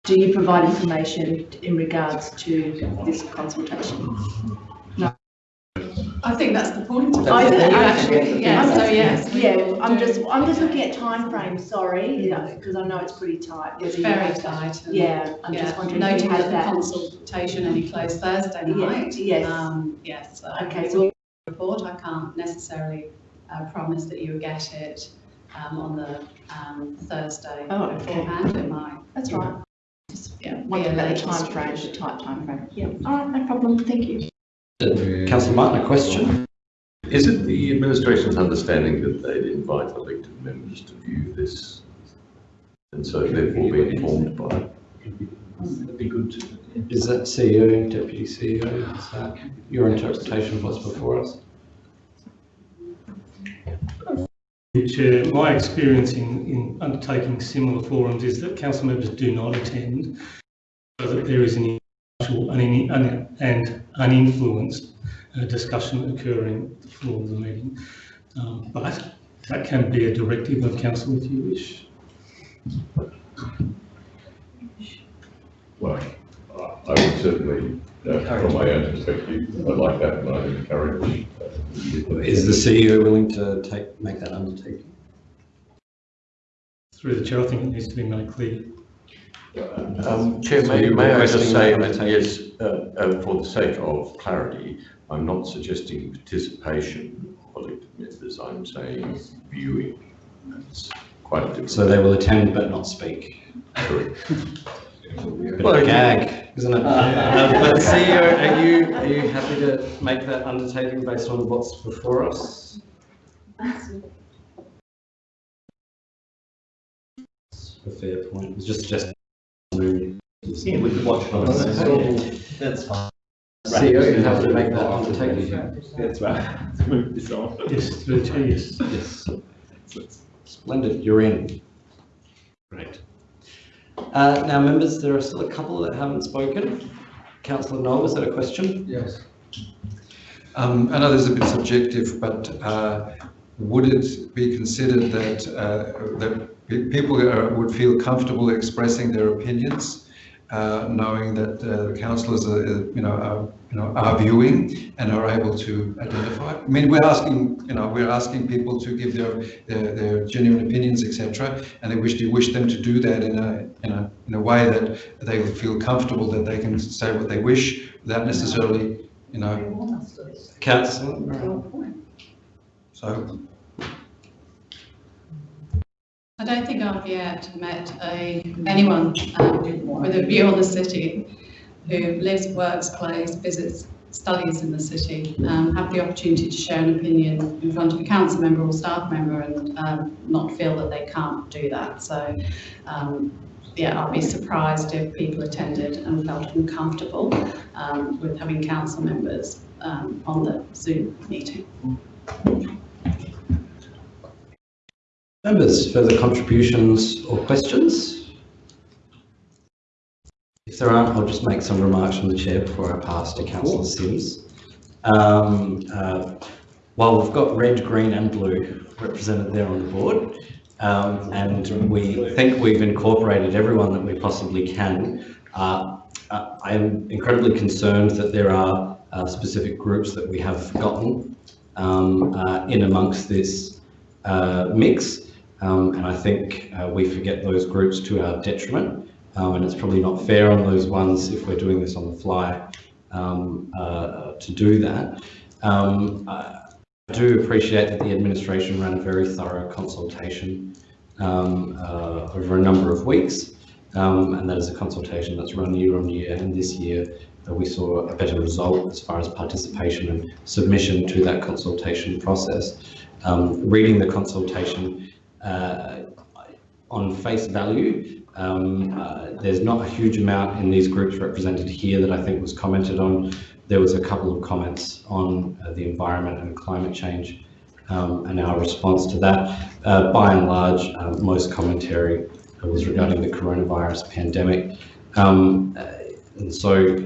Do you provide information in regards to this consultation? I think that's the point of it. I You do, actually, actually, yeah, I'm so just- yes. we Yeah, will I'm do- just, I'm just looking at timeframes, sorry, because I know it's pretty tight. It's whether you very have- tight. and- Yeah, I'm just Yeah, wondering if noting you that had the that. consultation only closed Thursday Yeah, night. yes. Um, yes, so Okay, it's all report, I can't necessarily, uh, promise that you will get it, um, on the, um, Thursday Oh, okay. beforehand, it might, That's right. yeah. be Wondering a about the late timeframe, the distribution. tight timeframe. Yeah, all right, no problem, thank you. Councillor Martin, a question? Is it the administration's understanding that they'd invite elected members to view this? And so therefore be informed by it? That'd be good. Is that CEO, deputy CEO, is that your interpretation of what's before us? Chair, my experience in, in undertaking similar forums is that council members do not attend, so that there is an impartial and in- un- and uninfluenced uh, discussion occurring at the floor of the meeting. Um, But that can be a directive of council if you wish. Well, I I would certainly, uh, from my own perspective, I'd like that and I encourage. uh, Is the CEO willing to take, make that undertaking? Through the chair, I think it needs to be made clear. Um, Chair, So may, may I just say that that, yes, uh, uh, for the sake of clarity, I'm not suggesting participation of elected members, I'm saying viewing. That's quite a different. So they will attend but not speak? Correct. Bit of a gag, isn't it? Uh, But CEO, are you, are you happy to make that undertaking based on what's before us? It's A fair point, it's just, just. Yeah, we could watch it on the That's fine. CEO, you have to make that undertaking. That's right. Let's move this on. Yes, through the chair, yes. Yes. Splendid, you're in. Great. Uh, now, members, there are still a couple that haven't spoken. Councillor Knoll, was that a question? Yes. Um, I know this is a bit subjective, but uh, would it be considered that, uh, that people are- would feel comfortable expressing their opinions, uh, knowing that uh, the councillors are, uh, you know, are, you know, are viewing and are able to identify? I mean, we're asking, you know, we're asking people to give their, their, their genuine opinions, etc., and they wish to wish them to do that in a, in a, in a way that they feel comfortable that they can say what they wish without necessarily, you know, Councillor? so. I don't think I've yet met a, anyone um, with a view on the city who lives, works, plays, visits, studies in the city, um, have the opportunity to share an opinion in front of a council member or staff member and um, not feel that they can't do that. So um, yeah, I'd be surprised if people attended and felt uncomfortable um, with having council members um, on the Zoom meeting. Members, further contributions or questions? If there aren't, I'll just make some remarks from the chair before I pass to councillor Simms. Um, uh, while we've got red, green and blue represented there on the board, um, and we think we've incorporated everyone that we possibly can, uh, uh, I'm incredibly concerned that there are uh, specific groups that we have forgotten um, uh, in amongst this uh, mix. Um, and I think uh, we forget those groups to our detriment. Um, and it's probably not fair on those ones if we're doing this on the fly um, uh, to do that. Um, I do appreciate that the administration ran a very thorough consultation um, uh, over a number of weeks. Um, and that is a consultation that's run year on year. And this year uh, we saw a better result as far as participation and submission to that consultation process. Um, reading the consultation on face value, um, uh, there's not a huge amount in these groups represented here that I think was commented on. There was a couple of comments on uh, the environment and climate change um, and our response to that. Uh, by and large, uh, most commentary was regarding the coronavirus pandemic. Um, uh, and so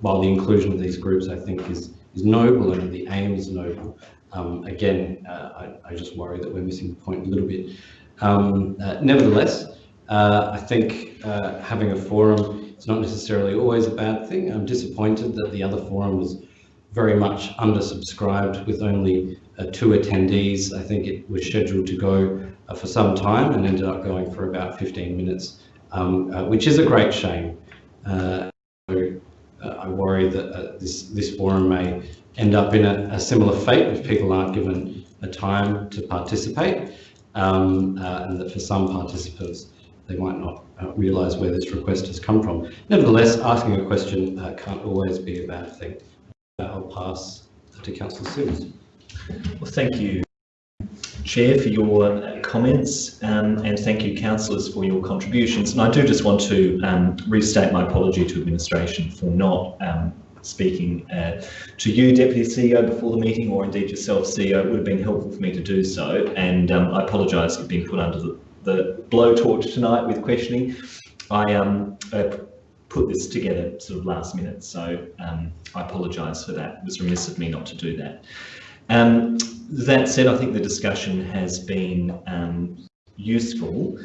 while the inclusion of these groups I think is, is noble and the aim is noble, um, again, uh, I, I, just worry that we're missing the point a little bit. Um, uh, nevertheless, uh, I think uh, having a forum is not necessarily always a bad thing. I'm disappointed that the other forum was very much undersubscribed with only uh, two attendees. I think it was scheduled to go uh, for some time and ended up going for about 15 minutes, um, which is a great shame. So, I worry that this, this forum may end up in a, a, similar fate if people aren't given a time to participate um, uh, and that for some participants they might not uh, realise where this request has come from. Nevertheless, asking a question uh, can't always be a bad thing. I'll pass to Councillor Simms. Well, thank you, Chair, for your comments um, and thank you, councillors, for your contributions. And I do just want to um, restate my apology to administration for not um, speaking uh, to you, Deputy CEO, before the meeting, or indeed yourself, CEO, it would have been helpful for me to do so. And um, I apologise for being put under the, the blowtorch tonight with questioning. I um, uh, put this together sort of last minute, so um, I apologise for that. It was remiss of me not to do that. Um, that said, I think the discussion has been um, useful.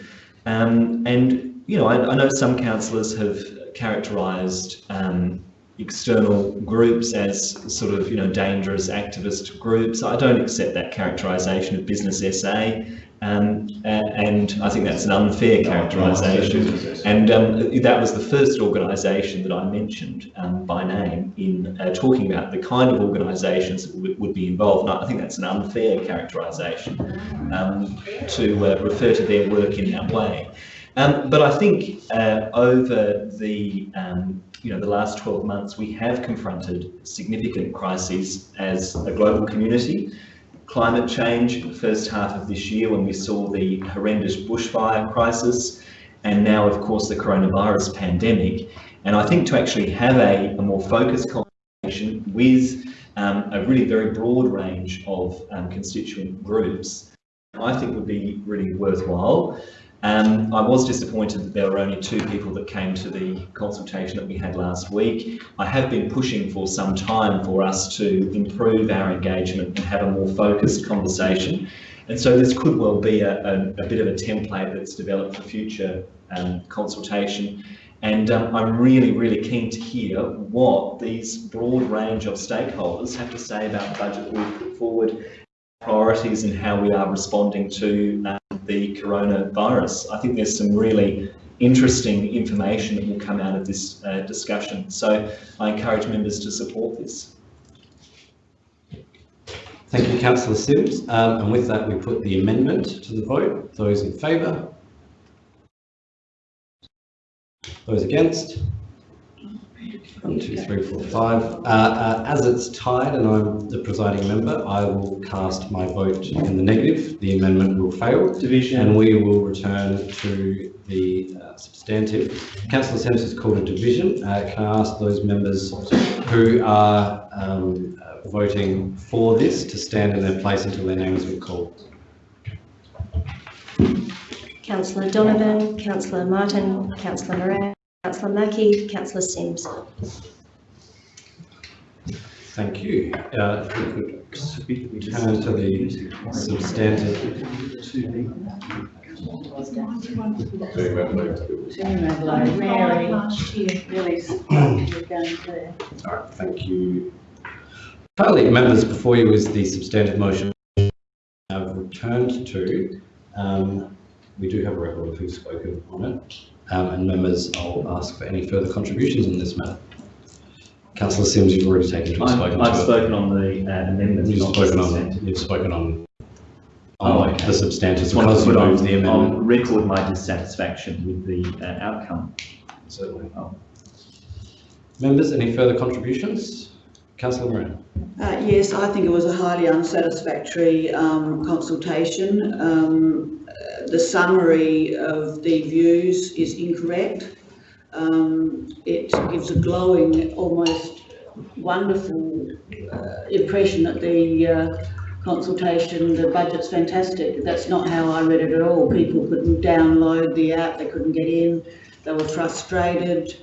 Um, and, you know, I, I know some councillors have characterised um, external groups as sort of, you know, dangerous activist groups. I don't accept that characterisation of Business SA. Um, and I think that's an unfair characterisation. And um, that was the first organisation that I mentioned um, by name in uh, talking about the kind of organisations that would be involved. And I think that's an unfair characterisation um, to uh, refer to their work in that way. Um, but I think uh, over the um, you know, the last 12 months, we have confronted significant crises as a global community. Climate change, the first half of this year when we saw the horrendous bushfire crisis, and now, of course, the coronavirus pandemic. And I think to actually have a, a more focused conversation with um, a really very broad range of um, constituent groups, I think would be really worthwhile. Um, I was disappointed that there were only two people that came to the consultation that we had last week. I have been pushing for some time for us to improve our engagement and have a more focused conversation. And so this could well be a, a, a bit of a template that's developed for future um, consultation. And um, I'm really, really keen to hear what these broad range of stakeholders have to say about the budget we've put forward priorities and how we are responding to um, the coronavirus. I think there's some really interesting information that will come out of this uh, discussion. So I encourage members to support this. Thank you, Councillor Simms. Um, and with that, we put the amendment to the vote. Those in favour? Those against? One, two, three, four, five. Uh, uh, as it's tied and I'm the presiding member, I will cast my vote in the negative. The amendment will fail. Division. And we will return to the uh, substantive. Councillor Simms has called a division. Uh, can I ask those members who are um, uh, voting for this to stand in their place until their name has been called? Councillor Donovan, Councillor Martin, Councillor Moran, Councillor Mackie, Councillor Simms. Thank you. Uh, if we could turn to the substantive. Mary, really started going there. All right, thank you. Finally, members, before you is the substantive motion I've returned to. Um, we do have a record of who's spoken on it. Um, and members, I'll ask for any further contributions on this matter. Councillor Simms, you've already taken to I've, spoken I've to spoken on the uh, amendment. You've spoken on, you've spoken on, Oh, on okay. the substantive Just wanted to because you put on, the amendment. on record my dissatisfaction with the uh, outcome. Certainly. Oh. Members, any further contributions? Councillor Moran. Uh, yes, I think it was a highly unsatisfactory um, consultation. Um, the summary of the views is incorrect. Um, it gives a glowing, almost wonderful uh, impression that the uh, consultation, the budget's fantastic. That's not how I read it at all. People couldn't download the app, they couldn't get in, they were frustrated.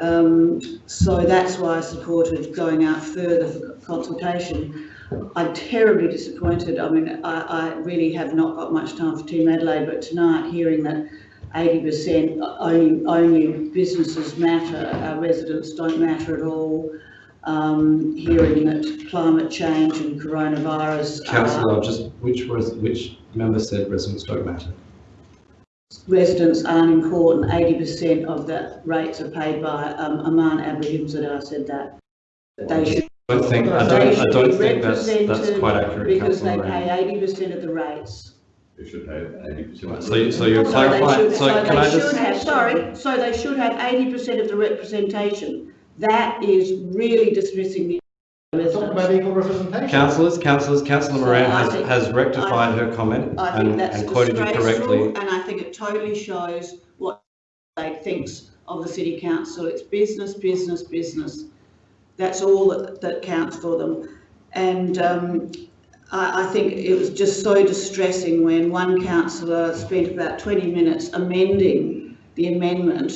Um, so that's why I supported going out further for consultation. I'm terribly disappointed. I mean, I, I really have not got much time for Team Adelaide, but tonight hearing that 80% only, only businesses matter, our residents don't matter at all. Um, hearing that climate change and coronavirus Councillor, just, which was, which member said residents don't matter? residents aren't important. 80% of the rates are paid by um, Amman Abrahams that I said that. They should don't think, I don't, I don't think that's, that's quite accurate, Because they councillor Moran. pay eighty percent of the rates. They should have eighty percent. So, you- so you're So they clarifying, should- so can I they should just, have- Sorry, so they should have eighty percent of the representation. That is really dismissing the Talk about residents. equal representation. councillors, councillors, councillor So Moran I has, think- has rectified I- her comment I think and, that's and quoted you disgraceful correctly. and I think it totally shows what they thinks of the city council. It's business, business, business. That's all that, that counts for them. And um, I, I think it was just so distressing when one councillor spent about 20 minutes amending the amendment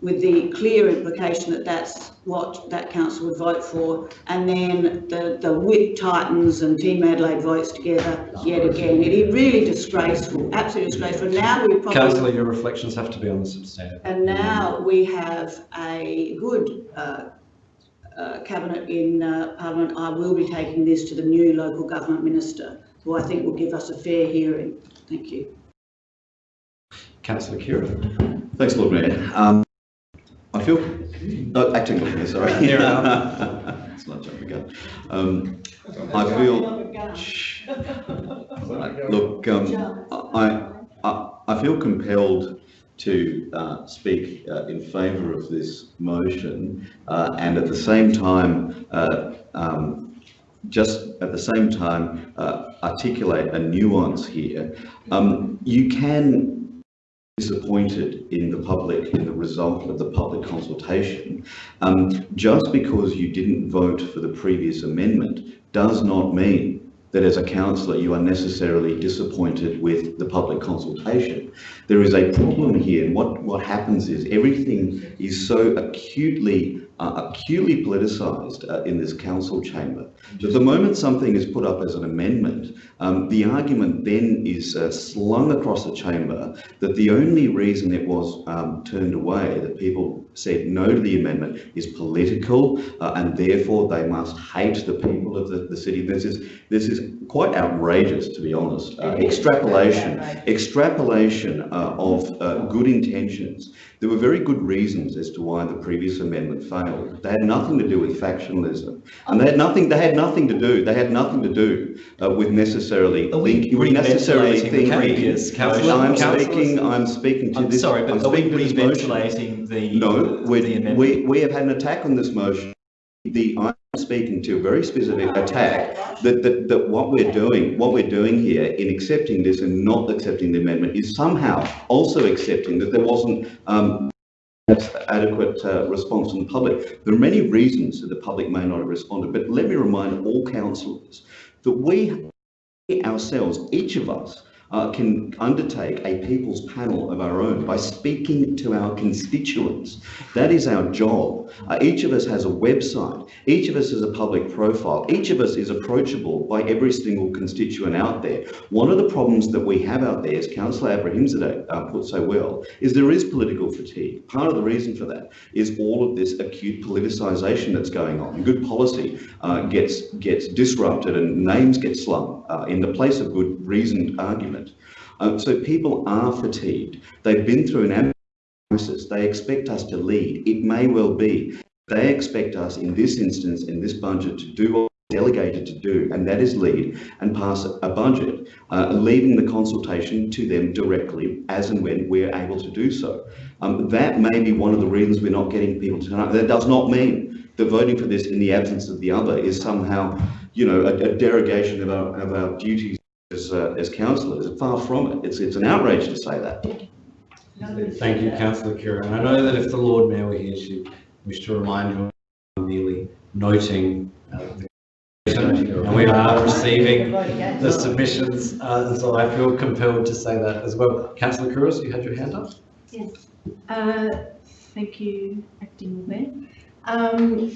with the clear implication that that's what that council would vote for. And then the, the whip tightens and Team Adelaide votes together yet again. It is really disgraceful, absolutely disgraceful. Now we've probably Councillor, your reflections have to be on the substantive. and now we have a good uh, uh, cabinet in uh, Parliament. I will be taking this to the new local government minister, who I think will give us a fair hearing. Thank you. Councillor Khera. Thanks, Lord Mayor. Um, I feel, no, acting Lord Mayor, sorry. Fair enough. It's not jumping the gun. Um, I feel, look, um, I, I, I feel compelled to uh, speak uh, in favour of this motion uh, and at the same time, uh, um, just at the same time, uh, articulate a nuance here. Um, you can be disappointed in the public, in the result of the public consultation. Um, just because you didn't vote for the previous amendment does not mean that as a councillor you are necessarily disappointed with the public consultation. There is a problem here, and what, what happens is everything is so acutely uh, acutely politicised uh, in this council chamber. That the moment something is put up as an amendment, um, the argument then is uh, slung across the chamber that the only reason it was um, turned away, that people said no to the amendment, is political, uh, and therefore they must hate the people of the, the city. This is this is quite outrageous, to be honest. Uh, extrapolation, extrapolation uh, of uh, good intentions. There were very good reasons as to why the previous amendment failed. They had nothing to do with factionalism, and they had nothing. They had nothing to do. They had nothing to do uh, with necessarily Are we necessarily thinking. previous motion? I'm speaking. I'm speaking to I'm this. sorry, I'm but are we speaking to this motion. reventilating the, No, the we, we have had an attack on this motion the, I'm speaking to a very specific attack that, that, that what we're doing, what we're doing here in accepting this and not accepting the amendment is somehow also accepting that there wasn't, um, adequate uh, response from the public. There are many reasons that the public may not have responded, but let me remind all councillors that we ourselves, each of us, uh, can undertake a people's panel of our own by speaking to our constituents. That is our job. Uh, each of us has a website. Each of us has a public profile. Each of us is approachable by every single constituent out there. One of the problems that we have out there, as Councillor Abrahimzadeh uh, put so well, is there is political fatigue. Part of the reason for that is all of this acute politicisation that's going on. Good policy uh, gets gets disrupted and names get slung uh, in the place of good reasoned argument. Uh, so people are fatigued. They've been through an crisis. They expect us to lead. It may well be. They expect us in this instance, in this budget, to do what we're delegated to do, and that is lead and pass a budget, uh, leaving the consultation to them directly as and when we're able to do so. Um, that may be one of the reasons we're not getting people to turn up. That does not mean that voting for this in the absence of the other is somehow, you know, a, a derogation of our, of our duties as, uh, as councillors. Far from it. It's, it's an outrage to say that. Thank you, councillor. And I know that if the Lord Mayor were here, she'd wish to remind you of merely noting uh, and we are receiving the submissions, uh, so I feel compelled to say that as well. Councillor Couros, you had your hand up? Yes. Uh, thank you, Acting Mayor. Um,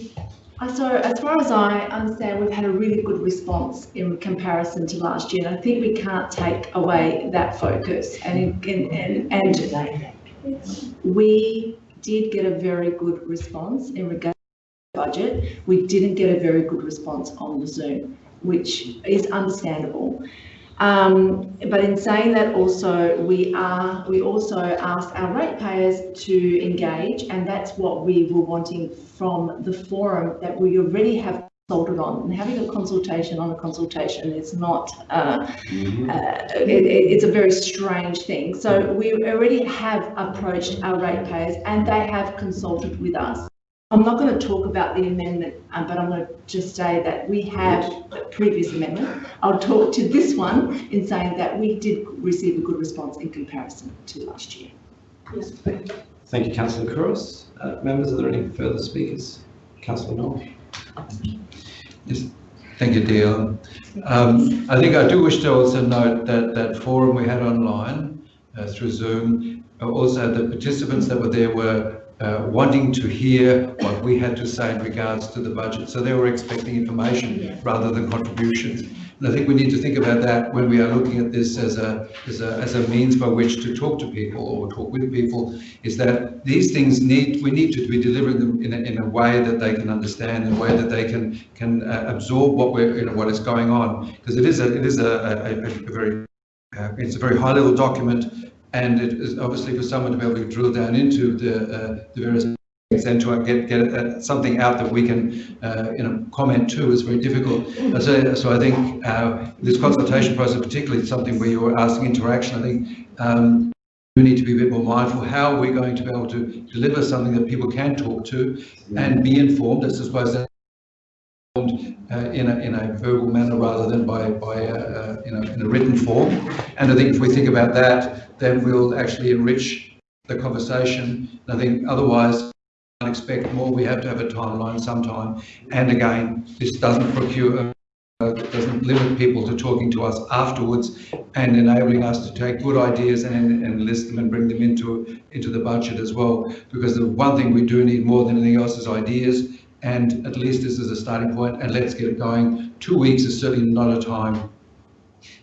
so as far as I understand, we've had a really good response in comparison to last year, and I think we can't take away that focus. And, and, and, and we did get a very good response in regard to budget. We didn't get a very good response on the Zoom, which is understandable. Um, but in saying that also, we are, we also ask our ratepayers to engage and that's what we were wanting from the forum that we already have consulted on. And having a consultation on a consultation is not, uh, Mm-hmm. uh, it, it- it's a very strange thing. So we already have approached our ratepayers and they have consulted with us. I'm not going to talk about the amendment, um, but I'm going to just say that we have the previous amendment. I'll talk to this one in saying that we did receive a good response in comparison to last year. Yes. Thank you, councillor Couros. Uh, members, are there any further speakers? Councillor Knoll? Yes, thank you, Dion. Um, I think I do wish to also note that that forum we had online uh, through Zoom, uh, also the participants that were there were uh, wanting to hear what we had to say in regards to the budget. So they were expecting information rather than contributions. And I think we need to think about that when we are looking at this as a, as a, as a means by which to talk to people or talk with people, is that these things need, we need to be delivering them in a, in a way that they can understand, in a way that they can, can uh, absorb what we're, you know, what is going on. Because it is a, it is a, a, a very, uh, it's a very high level document and it is obviously for someone to be able to drill down into the, uh, the various things and to get, get uh, something out that we can uh, you know, comment to is very difficult. Uh, So, so I think uh, this consultation process, particularly something where you're asking interaction, I think um, we need to be a bit more mindful how we're going to be able to deliver something that people can talk to and be informed. That informed, uh, in, a, in a verbal manner rather than by, by uh, uh, you know, in a written form. And I think if we think about that, then we'll actually enrich the conversation. And I think otherwise, can't expect more. We have to have a timeline sometime. And again, this doesn't procure, uh, doesn't limit people to talking to us afterwards and enabling us to take good ideas and, and list them and bring them into, into the budget as well. Because the one thing we do need more than anything else is ideas. And at least this is a starting point and let's get it going. Two weeks is certainly not a time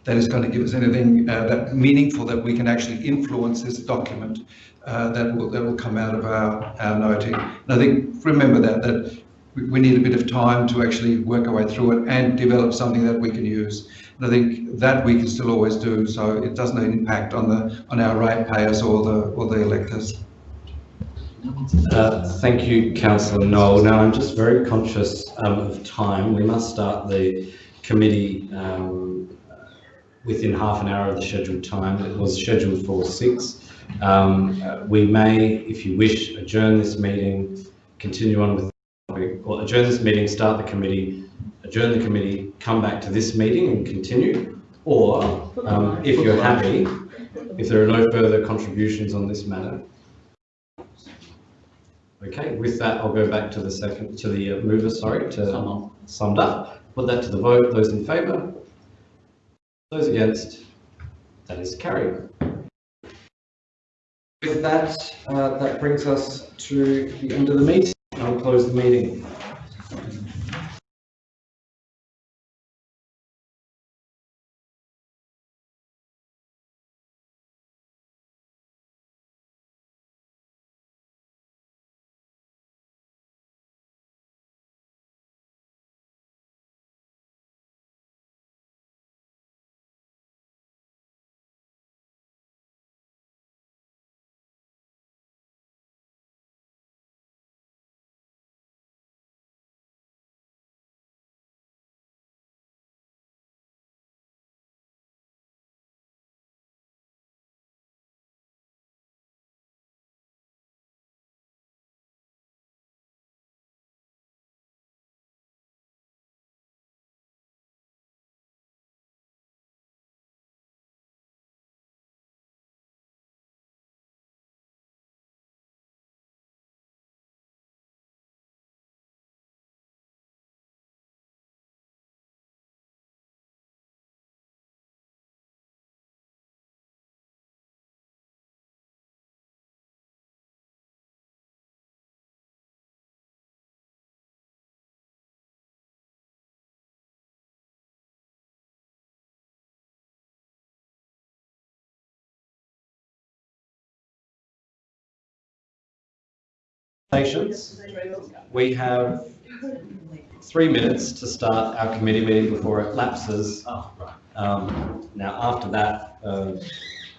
that is going to give us anything uh, that meaningful that we can actually influence this document uh, that will that will come out of our, our noting. And I think remember that that we, need a bit of time to actually work our way through it and develop something that we can use. And I think that we can still always do, so it doesn't impact on the on our ratepayers or the or the electors. Uh, thank you, councillor Knoll. Now, I'm just very conscious um, of time. We must start the committee um, within half an hour of the scheduled time. It was scheduled for six. Um, we may, if you wish, adjourn this meeting, continue on with well, adjourn this meeting, start the committee, adjourn the committee, come back to this meeting and continue, or um, if you're happy, if there are no further contributions on this matter. Okay, with that, I'll go back to the second, to the uh, mover, sorry, to summed up. Put that to the vote. Those in favour? Those against? That is carried. With that, uh, that brings us to the end of the meeting. I'll close the meeting. Patience. We have three minutes to start our committee meeting before it lapses. Um, now, after that um,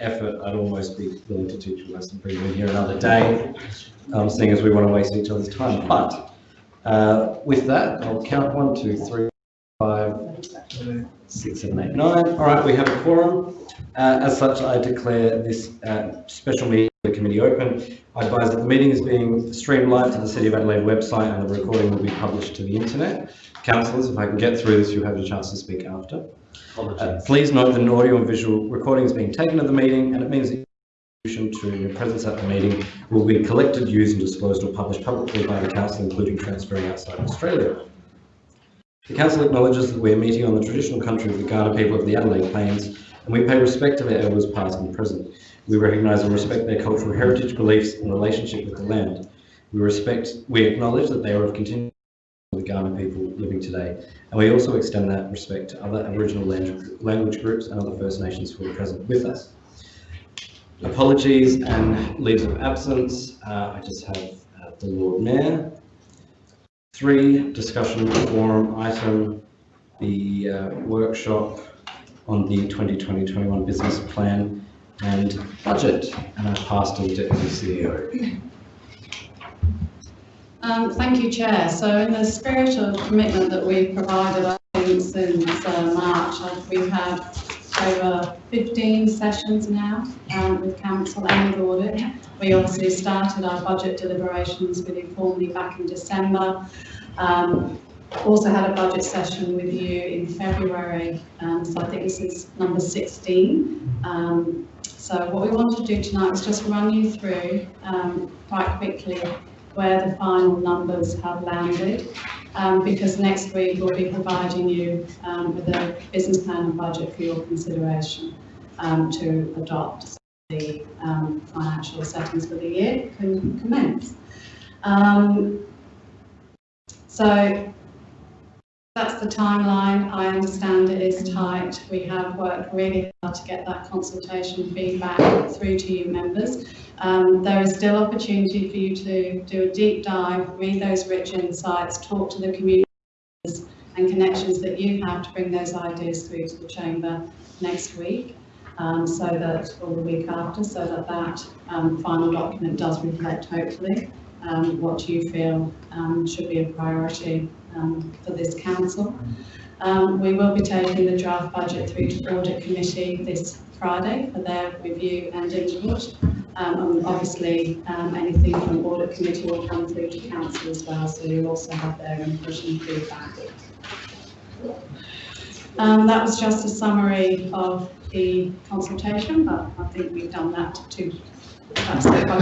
effort, I'd almost be willing to teach a lesson, bring you in here another day, um, seeing as we want to waste each other's time. But uh, with that, I'll count one, two, three, five, six, seven, eight, nine. All right, we have a quorum. Uh, as such, I declare this uh, special meeting the open. I advise that the meeting is being streamed live to the City of Adelaide website and the recording will be published to the internet. Councillors, if I can get through this, you'll have a chance to speak after. Uh, please note that an audio and visual recording is being taken of the meeting and it means that to your presence at the meeting will be collected, used and disclosed or published publicly by the Council, including transferring outside Australia. The Council acknowledges that we are meeting on the traditional country of the Kaurna people of the Adelaide Plains and we pay respect to their elders past and present. We recognise and respect their cultural heritage, beliefs and relationship with the land. We respect, we acknowledge that they are of continuing the Kaurna people living today. And we also extend that respect to other Aboriginal language groups and other First Nations who are present with us. Apologies and leaves of absence. Uh, I just have uh, the Lord Mayor. Three, discussion forum item, the uh, workshop on the 2020-21 business plan and budget. And I pass to the Deputy CEO. Um, thank you, Chair. So in the spirit of commitment that we've provided, I think, since uh, March, uh, we've had over 15 sessions now um, with Council and with Audit. We obviously started our budget deliberations with you formally back in December. Um, also had a budget session with you in February, um, so I think this is number 16. Um, so what we wanted to do tonight was just run you through um, quite quickly where the final numbers have landed, um, because next week we'll be providing you um, with a business plan and budget for your consideration um, to adopt the financial settings for the year can commence. so that's the timeline. I understand it is tight. We have worked really hard to get that consultation feedback through to you members. Um, there is still opportunity for you to do a deep dive, read those rich insights, talk to the communities and connections that you have to bring those ideas through to the Chamber next week. Um, so that, or the week after, so that that um, final document does reflect, hopefully, um, what you feel um, should be a priority um, for this council. Um, we will be taking the draft budget through to Audit Committee this Friday for their review and input. Um, and obviously, um, anything from audit committee will come through to council as well, so you'll also have their input and feedback. Um, that was just a summary of the consultation, but I think we've done that to,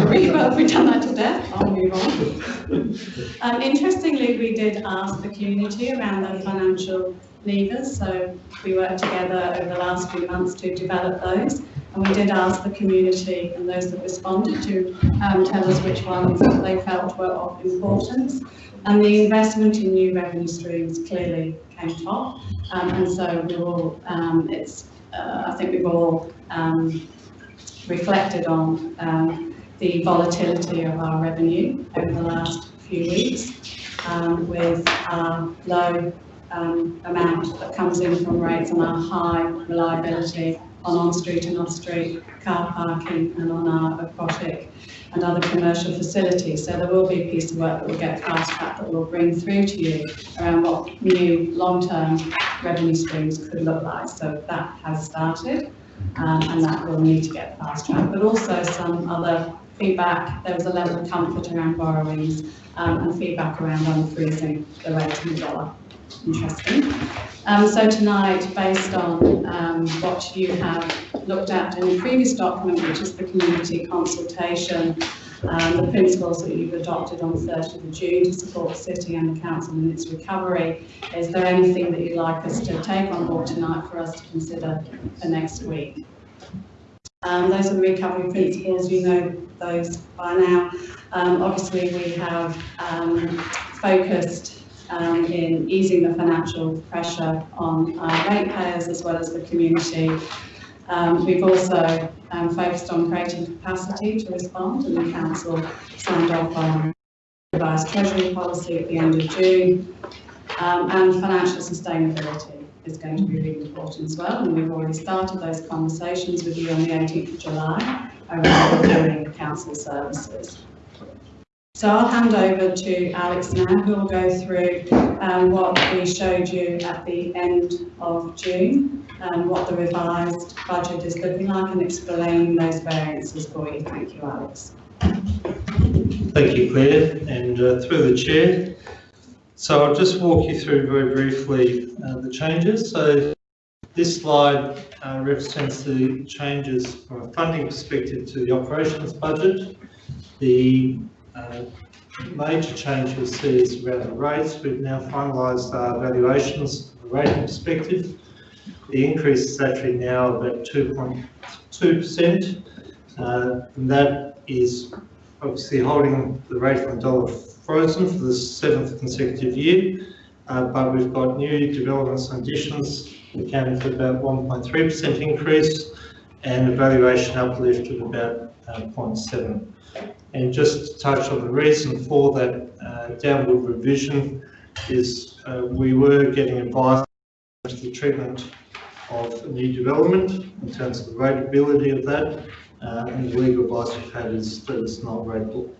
agree, but we've done that to death, I'll move on. Um, interestingly, we did ask the community around their financial levers, so we worked together over the last few months to develop those. And we did ask the community and those that responded to um, tell us which ones they felt were of importance. And the investment in new revenue streams clearly came top. Um, and so we're all, um, it's, uh, I think we've all um, reflected on um, the volatility of our revenue over the last few weeks um, with our low um, amount that comes in from rates and our high reliability on on-street and off-street car parking and on our aquatic and other commercial facilities. So there will be a piece of work that will get fast-tracked that we'll bring through to you around what new long-term revenue streams could look like. So that has started um, and that will need to get fast-tracked. But also some other feedback, there was a level of comfort around borrowings um, and feedback around unfreezing the rate in the dollar. Interesting. Um, so tonight, based on um, what you have looked at in the previous document, which is the community consultation, um, the principles that you've adopted on 30th of June to support the city and the council in its recovery, is there anything that you'd like us to take on board tonight for us to consider for next week? Um, those are the recovery principles, you know those by now. Um, obviously, we have um, focused um, in easing the financial pressure on our ratepayers as well as the community. Um, we've also um, focused on creating capacity to respond and the council signed off on revised treasury policy at the end of June um, and financial sustainability is going to be really important as well and we've already started those conversations with you on the 18th of July around reviewing council services. So I'll hand over to Alex now, who will go through um, what we showed you at the end of June, um, what the revised budget is looking like and explain those variances for you. Thank you, Alex. Thank you, Claire, and uh, through the chair. So I'll just walk you through very briefly uh, the changes. So this slide uh, represents the changes from a funding perspective to the operations budget. The uh, major change you'll see is around the rates. We've now finalised our valuations from a rating perspective. The increase is actually now about 2.2%. Uh, and that is obviously holding the rate the dollar frozen for the seventh consecutive year. Uh, but we've got new developments and additions accounting for about 1.3% increase and a valuation uplift of about uh, 0.7. And just to touch on the reason for that uh, downward revision is uh, we were getting advice to the treatment of new development in terms of the rateability of that, uh, and the legal advice we've had is that it's not rateable.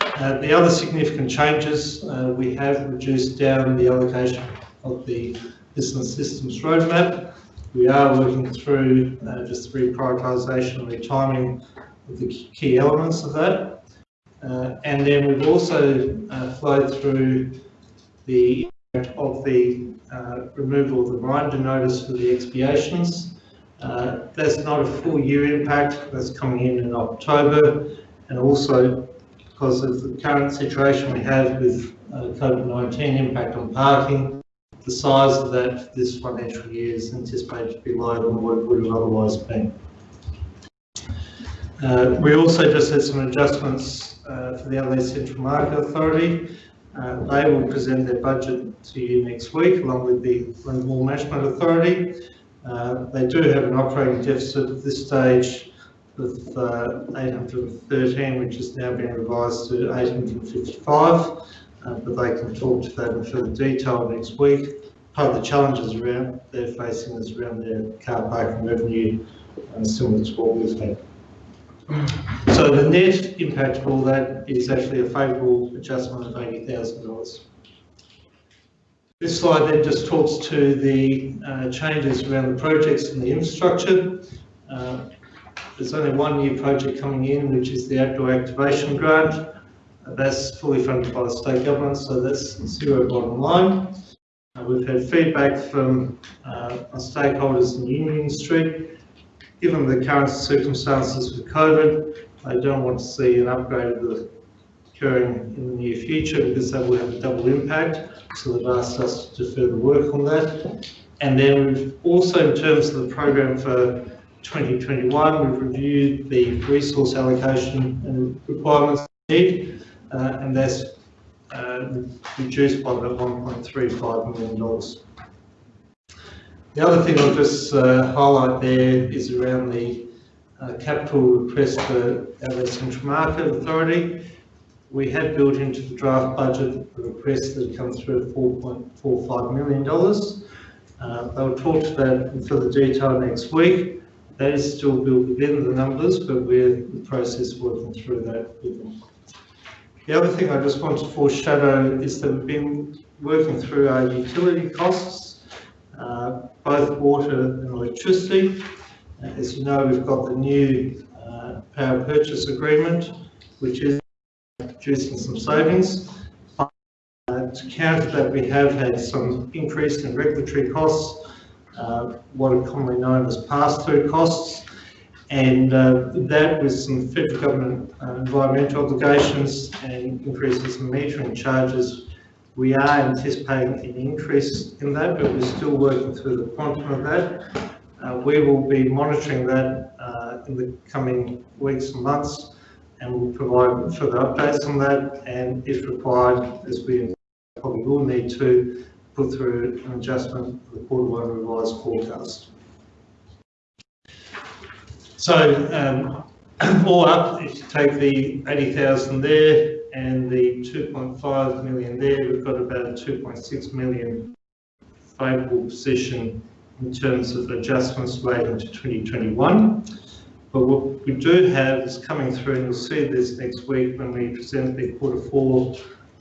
Uh, the other significant changes, uh, we have reduced down the allocation of the business systems roadmap. We are working through uh, just reprioritisation and retiming the key elements of that. Uh, and then we've also uh, flowed through the impact of the uh, removal of the reminder notice for the expiations. Uh, that's not a full year impact, that's coming in in October, and also because of the current situation we have with uh, COVID-19 impact on parking, the size of that this financial year is anticipated to be lower than what it would have otherwise been. Uh, we also just had some adjustments uh, for the Adelaide Central Market Authority. Uh, they will present their budget to you next week along with the Rundle Mall Management Authority. Uh, they do have an operating deficit at this stage of uh, 813, which has now been revised to 855, uh, but they can talk to that in further detail next week. Part of the challenges around they're facing is around their car parking revenue, and similar to what we've had. So the net impact of all that is actually a favourable adjustment of $80,000. This slide then just talks to the uh, changes around the projects and the infrastructure. Uh, there's only one new project coming in, which is the outdoor activation grant. Uh, That's fully funded by the state government, so that's zero bottom line. Uh, We've had feedback from uh, our stakeholders in the union industry. Given the current circumstances with COVID, I don't want to see an upgrade of the occurring in the near future because that will have a double impact. So they've asked us to defer the work on that. And then also, in terms of the program for 2021, we've reviewed the resource allocation and requirements need, uh, and that's uh, reduced by about 1.35 million dollars. The other thing I'll just uh, highlight there is around the uh, capital request for Adelaide Central Market Authority. We had built into the draft budget the request that come through at $4.45 million. Uh, They'll talk to that in further detail next week. That is still built within the numbers, but we're in the process working through that with them. The other thing I just want to foreshadow is that we've been working through our utility costs, uh, both water and electricity. Uh, As you know, we've got the new uh, power purchase agreement, which is producing some savings. Uh, To counter that, we have had some increase in regulatory costs, uh, what are commonly known as pass-through costs. And uh, that with some federal government environmental obligations and increases in metering charges, we are anticipating an increase in that, but we're still working through the quantum of that. Uh, we will be monitoring that uh, in the coming weeks and months, and we'll provide further updates on that. And if required, as we probably will need to, put through an adjustment of the quarter one revised forecast. So, um, all up, if you take the 80,000 there and the 2.5 million there, we've got about a 2.6 million favourable position in terms of adjustments made into 2021. But what we do have is coming through, and you'll see this next week when we present the quarter four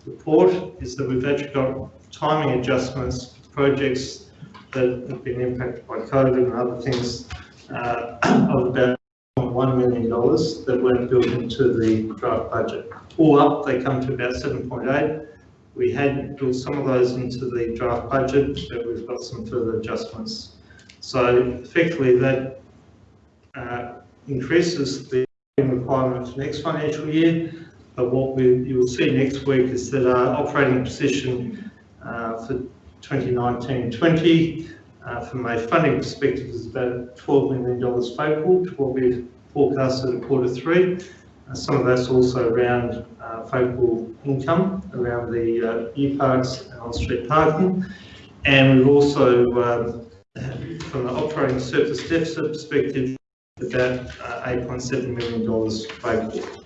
report, is that we've actually got timing adjustments for projects that have been impacted by COVID and other things uh, of about $1 million that weren't built into the draft budget. All up, they come to about 7.8. We had built some of those into the draft budget, but we've got some further adjustments. So effectively, that uh, increases the requirement for next financial year. But what we, you will see next week is that our operating position uh, for 2019-20 uh, from a funding perspective is about $12 million favourable to what we forecasted at quarter three. Some of that's also around uh, favourable income around the uh, UParks and on-street parking. And we've also, um, from the operating surplus deficit perspective, about uh, $8.7 million favourable.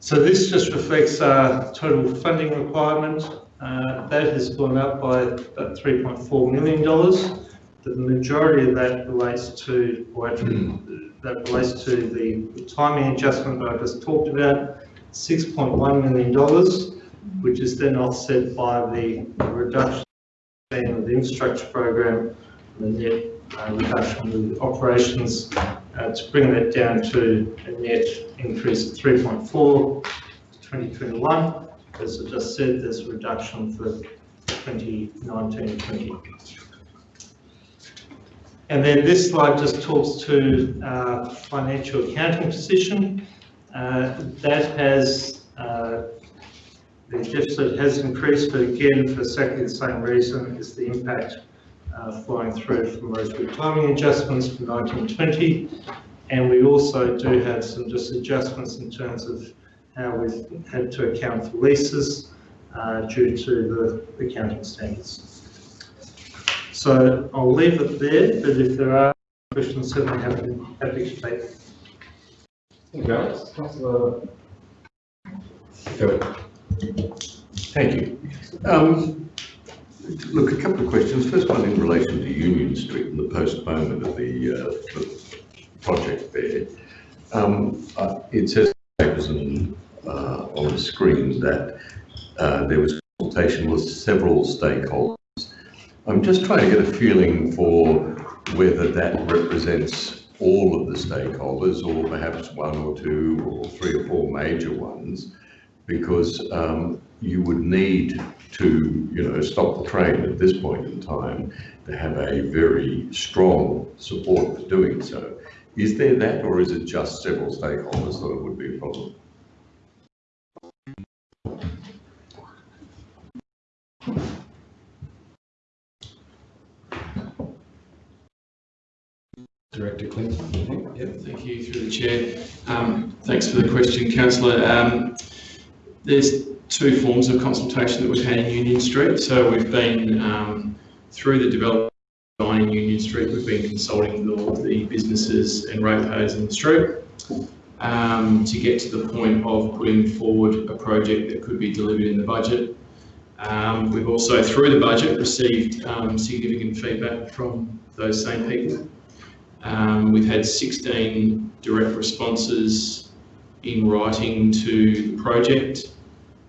So this just reflects our total funding requirement. Uh, that has gone up by about $3.4 million. The majority of that relates to, or that relates to the timing adjustment that I just talked about, $6.1 million, which is then offset by the reduction of the infrastructure program, and the net uh, reduction of the operations uh, to bring that down to a net increase of 3.4 for 2021. As I just said, there's a reduction for 2019-20. And then this slide just talks to uh, financial accounting position. Uh, that has, uh, the deficit has increased, but again, for exactly the same reason, is the impact uh, flowing through from those timing adjustments from 1920. And we also do have some just adjustments in terms of how we've had to account for leases uh, due to the accounting standards. So I'll leave it there, but if there are questions, certainly happy, happy to take. Thank you, Alex. Councillor Thank you. Um, look, a couple of questions. First one in relation to Union Street and the postponement of the, uh, the project there. Um, uh, it says on, uh, on the screen that uh, there was consultation with several stakeholders. I'm just trying to get a feeling for whether that represents all of the stakeholders or perhaps one or two or three or four major ones, because um, you would need to, you know, stop the train at this point in time to have a very strong support for doing so. Is there that, or is it just several stakeholders that it would be a problem? Director Clinton. Yep, thank you through the chair. Um, thanks for the question, councillor. Um, there's two forms of consultation that we've had in Union Street. So we've been um, through the development in Union Street. We've been consulting with all the businesses and ratepayers in the street um, to get to the point of putting forward a project that could be delivered in the budget. Um, we've also, through the budget, received um, significant feedback from those same people. Um, we've had 16 direct responses in writing to the project.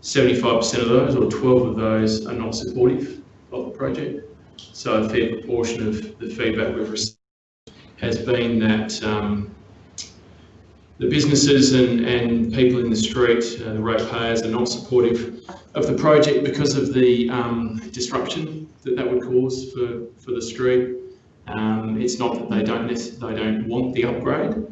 75% of those, or 12 of those, are not supportive of the project. So a fair proportion of the feedback we've received has been that um, the businesses and, and people in the street, uh, the ratepayers, are not supportive of the project because of the um, disruption that that would cause for, for the street. Um, it's not that they don't they don't want the upgrade.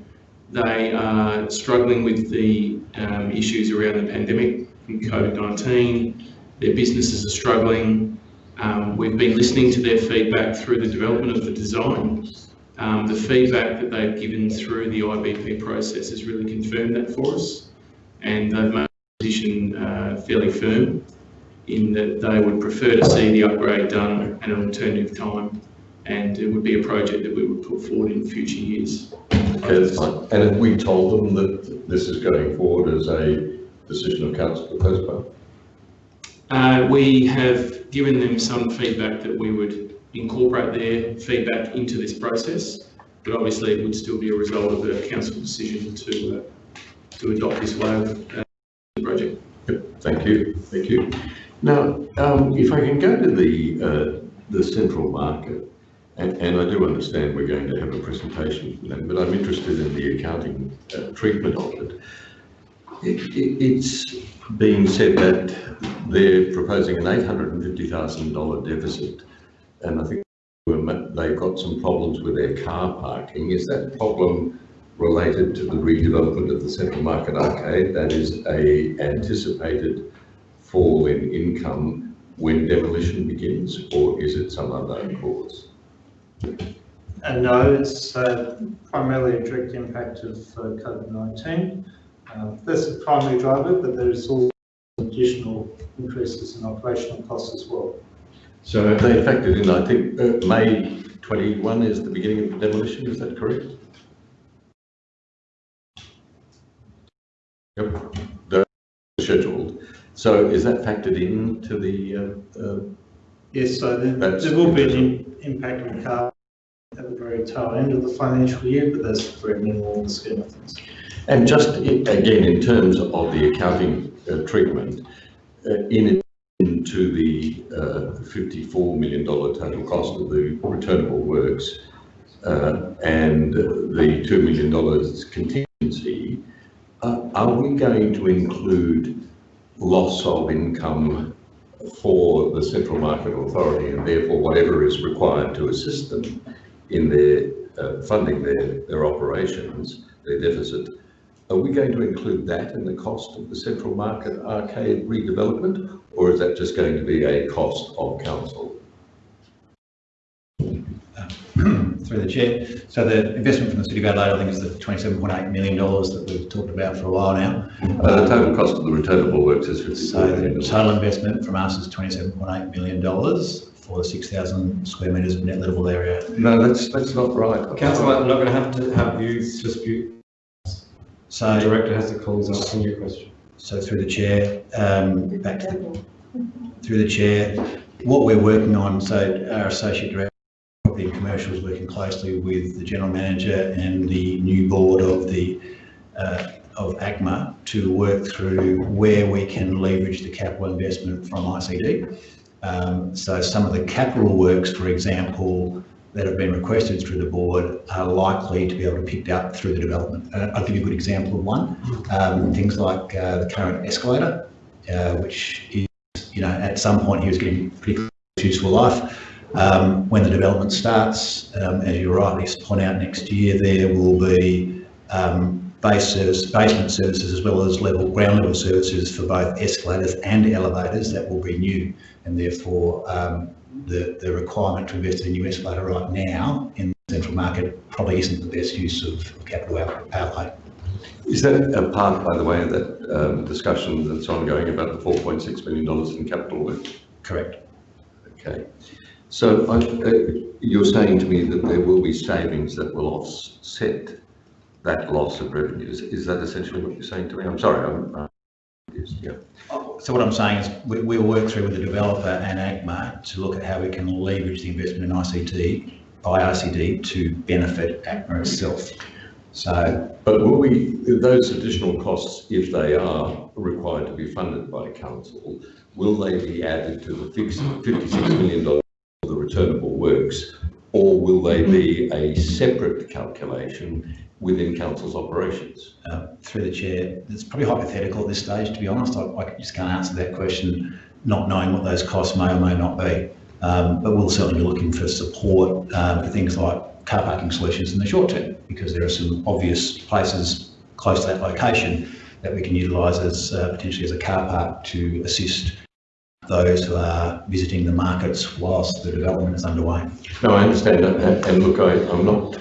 They are struggling with the um, issues around the pandemic and COVID-19. Their businesses are struggling. Um, we've been listening to their feedback through the development of the design. Um, the feedback that they've given through the IBP process has really confirmed that for us, and they've made a position uh, fairly firm in that they would prefer to see the upgrade done at an alternative time and it would be a project that we would put forward in future years. Okay, that's fine. And have we told them that this is going forward as a decision of council to postpone? Uh, we have given them some feedback that we would incorporate their feedback into this process, but obviously it would still be a result of a council decision to uh, to adopt this way of uh, the project. Yep, thank you, thank you. Now, um, if I can go to the uh, the central market, and, and, I do understand we're going to have a presentation for them, but I'm interested in the accounting uh, treatment of it. It, it. It's being said that they're proposing an $850,000 deficit, and I think they've got some problems with their car parking. Is that problem related to the redevelopment of the Central Market Arcade? That is a anticipated fall in income when demolition begins, or is it some other cause? Uh, no, it's uh, primarily a direct impact of uh, COVID-19. Uh, that's the primary driver, but there is also additional increases in operational costs as well. So have they factored in, I think, uh, May 21 is the beginning of the demolition, is that correct? Yep, they're scheduled. So is that factored into the? Yes, so there, there will be an impact on car at the very tail end of the financial year, but that's very minimal in the scheme of things. And just again, in terms of the accounting uh, treatment, uh, in addition to the uh, $54 million total cost of the returnable works uh, and the $2 million contingency, uh, are we going to include loss of income for the Central Market Authority and therefore whatever is required to assist them in their uh, funding their, their operations, their deficit, are we going to include that in the cost of the Central Market Arcade redevelopment, or is that just going to be a cost of council? Through the chair. So the investment from the City of Adelaide, I think, is the $27.8 million that we've talked about for a while now. Uh, the total cost of the returnable works is 54 So the total investment from us is $27.8 million for the 6,000 square metres of net livable area. No, that's that's not right. Councillor, I'm not going to have to have you dispute. So the director has the call. He's asking you a question. So through the chair, um, back to the, through the chair, what we're working on. So our associate director the commercial is working closely with the general manager and the new board of the uh, of ACMA to work through where we can leverage the capital investment from ICD. Um, so some of the capital works, for example, that have been requested through the board are likely to be able to be picked up through the development. Uh, I'll give you a good example of one. Um, things like uh, the current escalator, uh, which is, you know, at some point he was getting pretty close to useful life. Um, when the development starts, um, as you rightly point out next year, there will be um, base service, basement services as well as level ground level services for both escalators and elevators that will be new and therefore um, the, the requirement to invest in a new escalator right now in the central market probably isn't the best use of capital outlay. Is that a part, by the way, of that um, discussion that's ongoing about the $4.6 million in capital work? Correct. Okay. So I- uh, you're saying to me that there will be savings that will offset that loss of revenues. Is that essentially what you're saying to me? I'm sorry, I'm uh, yeah. So what I'm saying is we, we'll work through with the developer and ACMA to look at how we can leverage the investment in ICT by ICD to benefit ACMA itself. So, But will we, those additional costs, if they are required to be funded by council, will they be added to the fixed $56 million the returnable works? Or will they be a separate calculation within council's operations? uh, through the chair, it's probably hypothetical at this stage, to be honest. I, I just can't answer that question, not knowing what those costs may or may not be. Um, but we'll certainly be looking for support um, for things like car parking solutions in the short term, because there are some obvious places close to that location that we can utilise as uh, potentially as a car park to assist those who are visiting the markets whilst the development is underway. No, I understand that, and and look, I, I'm not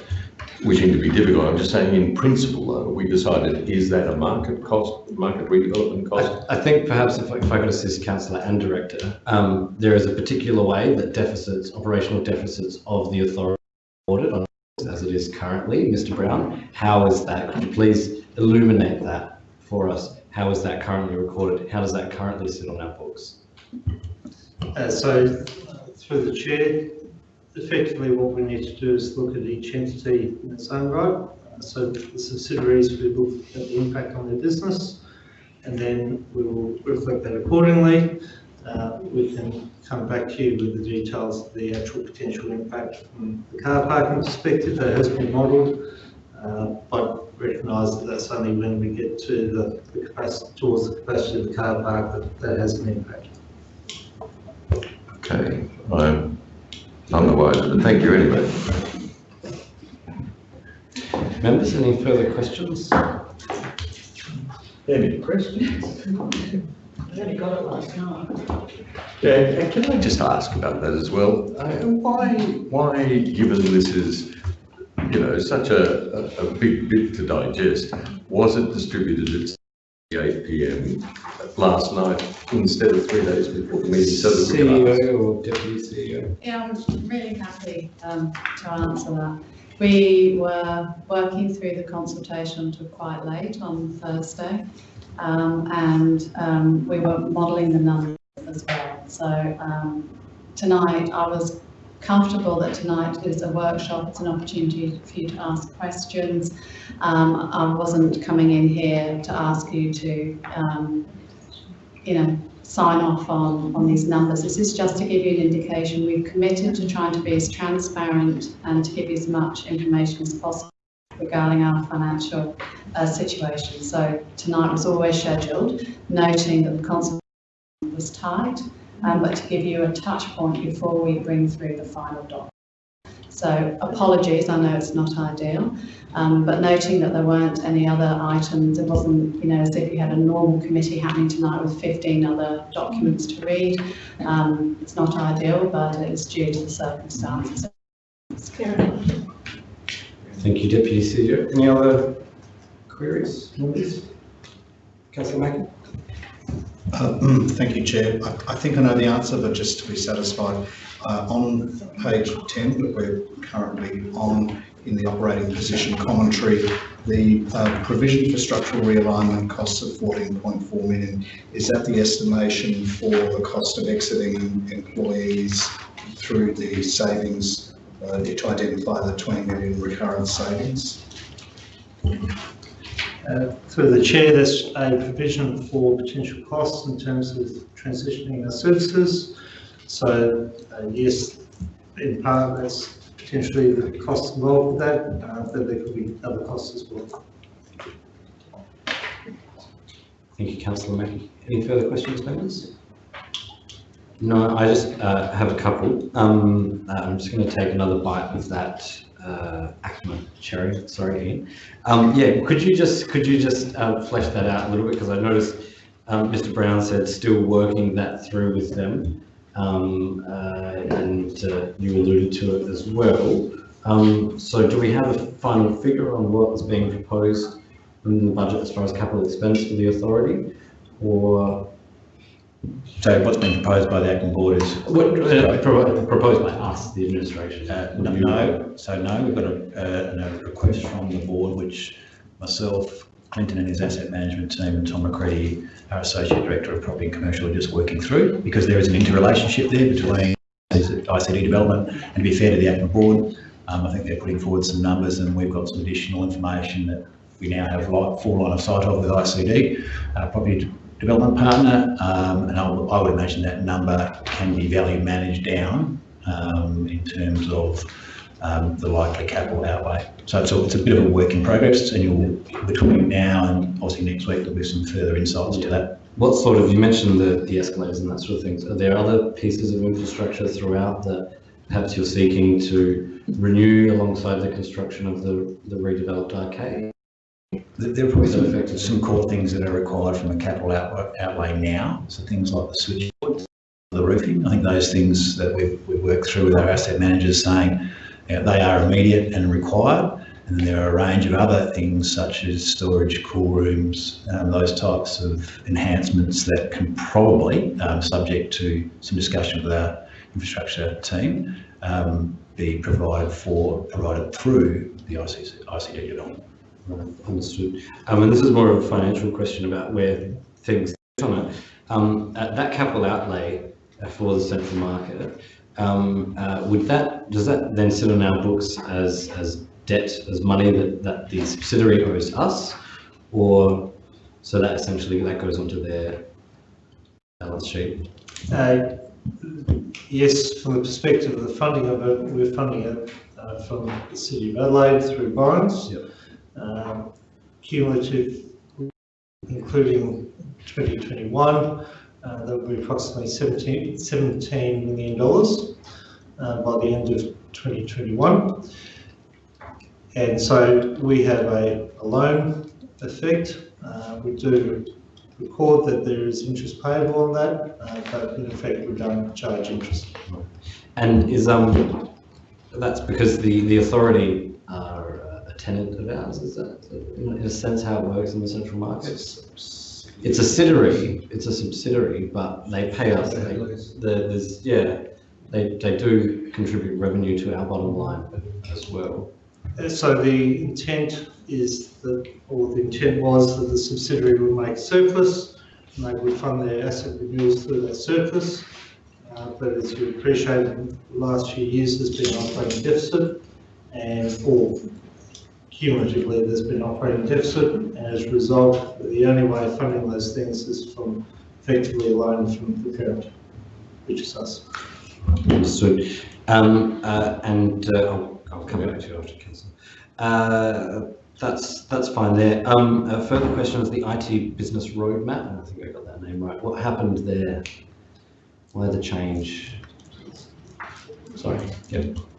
wishing to be difficult, I'm just saying in principle, though, we decided, is that a market cost, market redevelopment cost? I think perhaps if, I- if I could assist councillor and director, um, there is a particular way that deficits, operational deficits of the authority recorded on as it is currently. Mr Brown, how is that? Could you please illuminate that for us? How is that currently recorded? How does that currently sit on our books? Uh, so, through the chair, effectively what we need to do is look at each entity in its own right. So the subsidiaries, we look at the impact on their business, and then we will reflect that accordingly. Uh, we can come back to you with the details of the actual potential impact from the car parking perspective that has been modelled. Uh, but recognise that that's only when we get to the, the capacity, towards the capacity of the car park that that has an impact. Okay, I'm none the wiser, but thank you anyway. Members, any further questions? Any questions? I only got it last night. Yeah, and can I just ask about that as well? Uh, Why, why, given this is, you know, such a, a, a big bit to digest, was it distributed at eight PM last night instead of three days before the meeting so that we can ask? CEO or deputy CEO? Yeah, I'm really happy um, to answer that. We were working through the consultation until quite late on Thursday, um, and um, we were modelling the numbers as well. So um, tonight, I was comfortable that tonight is a workshop, it's an opportunity for you to ask questions. Um, I wasn't coming in here to ask you to, um, you know, sign off on, on these numbers. This is just to give you an indication. We've committed to trying to be as transparent and to give you as much information as possible regarding our financial uh, situation. So tonight was always scheduled, noting that the consultation was tight, um, but to give you a touch point before we bring through the final doc. So apologies, I know it's not ideal, um, but noting that there weren't any other items, it wasn't, you know, as if you had a normal committee happening tonight with 15 other documents to read. Um, it's not ideal, but it's due to the circumstances. Thank you, deputy CEO. Any other queries, members? Councillor Mackie? Uh, Thank you, Chair. I, I think I know the answer, but just to be satisfied, uh, on page 10 that we're currently on in the operating position commentary, the uh, provision for structural realignment costs of 14.4 million, is that the estimation for the cost of exiting employees through the savings uh, to identify the 20 million recurrent savings? Uh, Through the chair, there's a provision for potential costs in terms of transitioning our services. So, uh, yes, in part, that's potentially the costs involved with that, uh, but there could be other costs as well. Thank you, councillor Mackie. Any further questions, members? No, I just uh, have a couple. Um, I'm just going to take another bite of that uh, cherry. Sorry, Ian. Um, yeah, could you just could you just uh, flesh that out a little bit because I noticed um, Mr. Brown said still working that through with them, um, uh, and uh, you alluded to it as well. Um, so, do we have a final figure on what is being proposed in the budget as far as capital expense for the authority, or So what's been proposed by the ACMA board is? what uh, pro- proposed by us, the administration? Uh, no, no, so no, we've got a, uh, a request from the board, which myself, Clinton and his asset management team, and Tom McCready, our associate director of property and commercial, are just working through, because there is an interrelationship there between ICD development, and to be fair to the ACMA board, um, I think they're putting forward some numbers, and we've got some additional information that we now have light, full line of sight of with ICD, uh, property development partner, um, and I would, imagine that number can be value managed down um, in terms of um, the likely capital outlay. So it's a, it's a bit of a work in progress, and you'll, between now and obviously next week, there'll be some further insights to that. What sort of, you mentioned the, the escalators and that sort of things. Are there other pieces of infrastructure throughout that perhaps you're seeking to renew alongside the construction of the, the redeveloped arcade? There are probably some, some core things that are required from a capital outlay, outlay now, so things like the switchboard, the roofing, I think those things that we've, we've worked through with our asset managers saying you know, they are immediate and required. And then there are a range of other things such as storage, cool rooms, um, those types of enhancements that can probably, um, subject to some discussion with our infrastructure team, um, be provided for, provided through the ICC, ICD development. Right, Understood. Um, and this is more of a financial question about where things on it. Um, uh, that capital outlay uh, for the central market, um, uh, would that, does that then sit on our books as, as debt, as money that, that the subsidiary owes us? Or, so that essentially that goes onto their balance sheet? Uh, Yes, from the perspective of the funding of it, we're funding it uh, from the City of Adelaide through borrowings. Um, Cumulative, including 2021, uh, that will be approximately 17, 17 million dollars uh, by the end of 2021. And so we have a, a loan effect. Uh, we do record that there is interest payable on that, uh, but in effect we don't charge interest. And is, um, that's because the, the authority uh, tenant of ours, is that in a sense how it works in the central market? It's a subsidiary, it's a subsidiary, but they pay us, they, the- there's, yeah, they, they do contribute revenue to our bottom line as well. Uh, So the intent is that, or the intent was that the subsidiary would make surplus, and they would fund their asset renewals through that surplus. Uh, But as you appreciate, the last few years there's been operating deficit, and, or cumulatively, there's been operating deficit, and as a result, the only way of funding those things is from effectively a from the parent, which is us. Understood. Um, uh, and uh, I'll, I'll come back to you after, councillor. Uh, that's that's fine there. Um, a further question is the IT business roadmap. I think I got that name right. What happened there? Why the change? Sorry.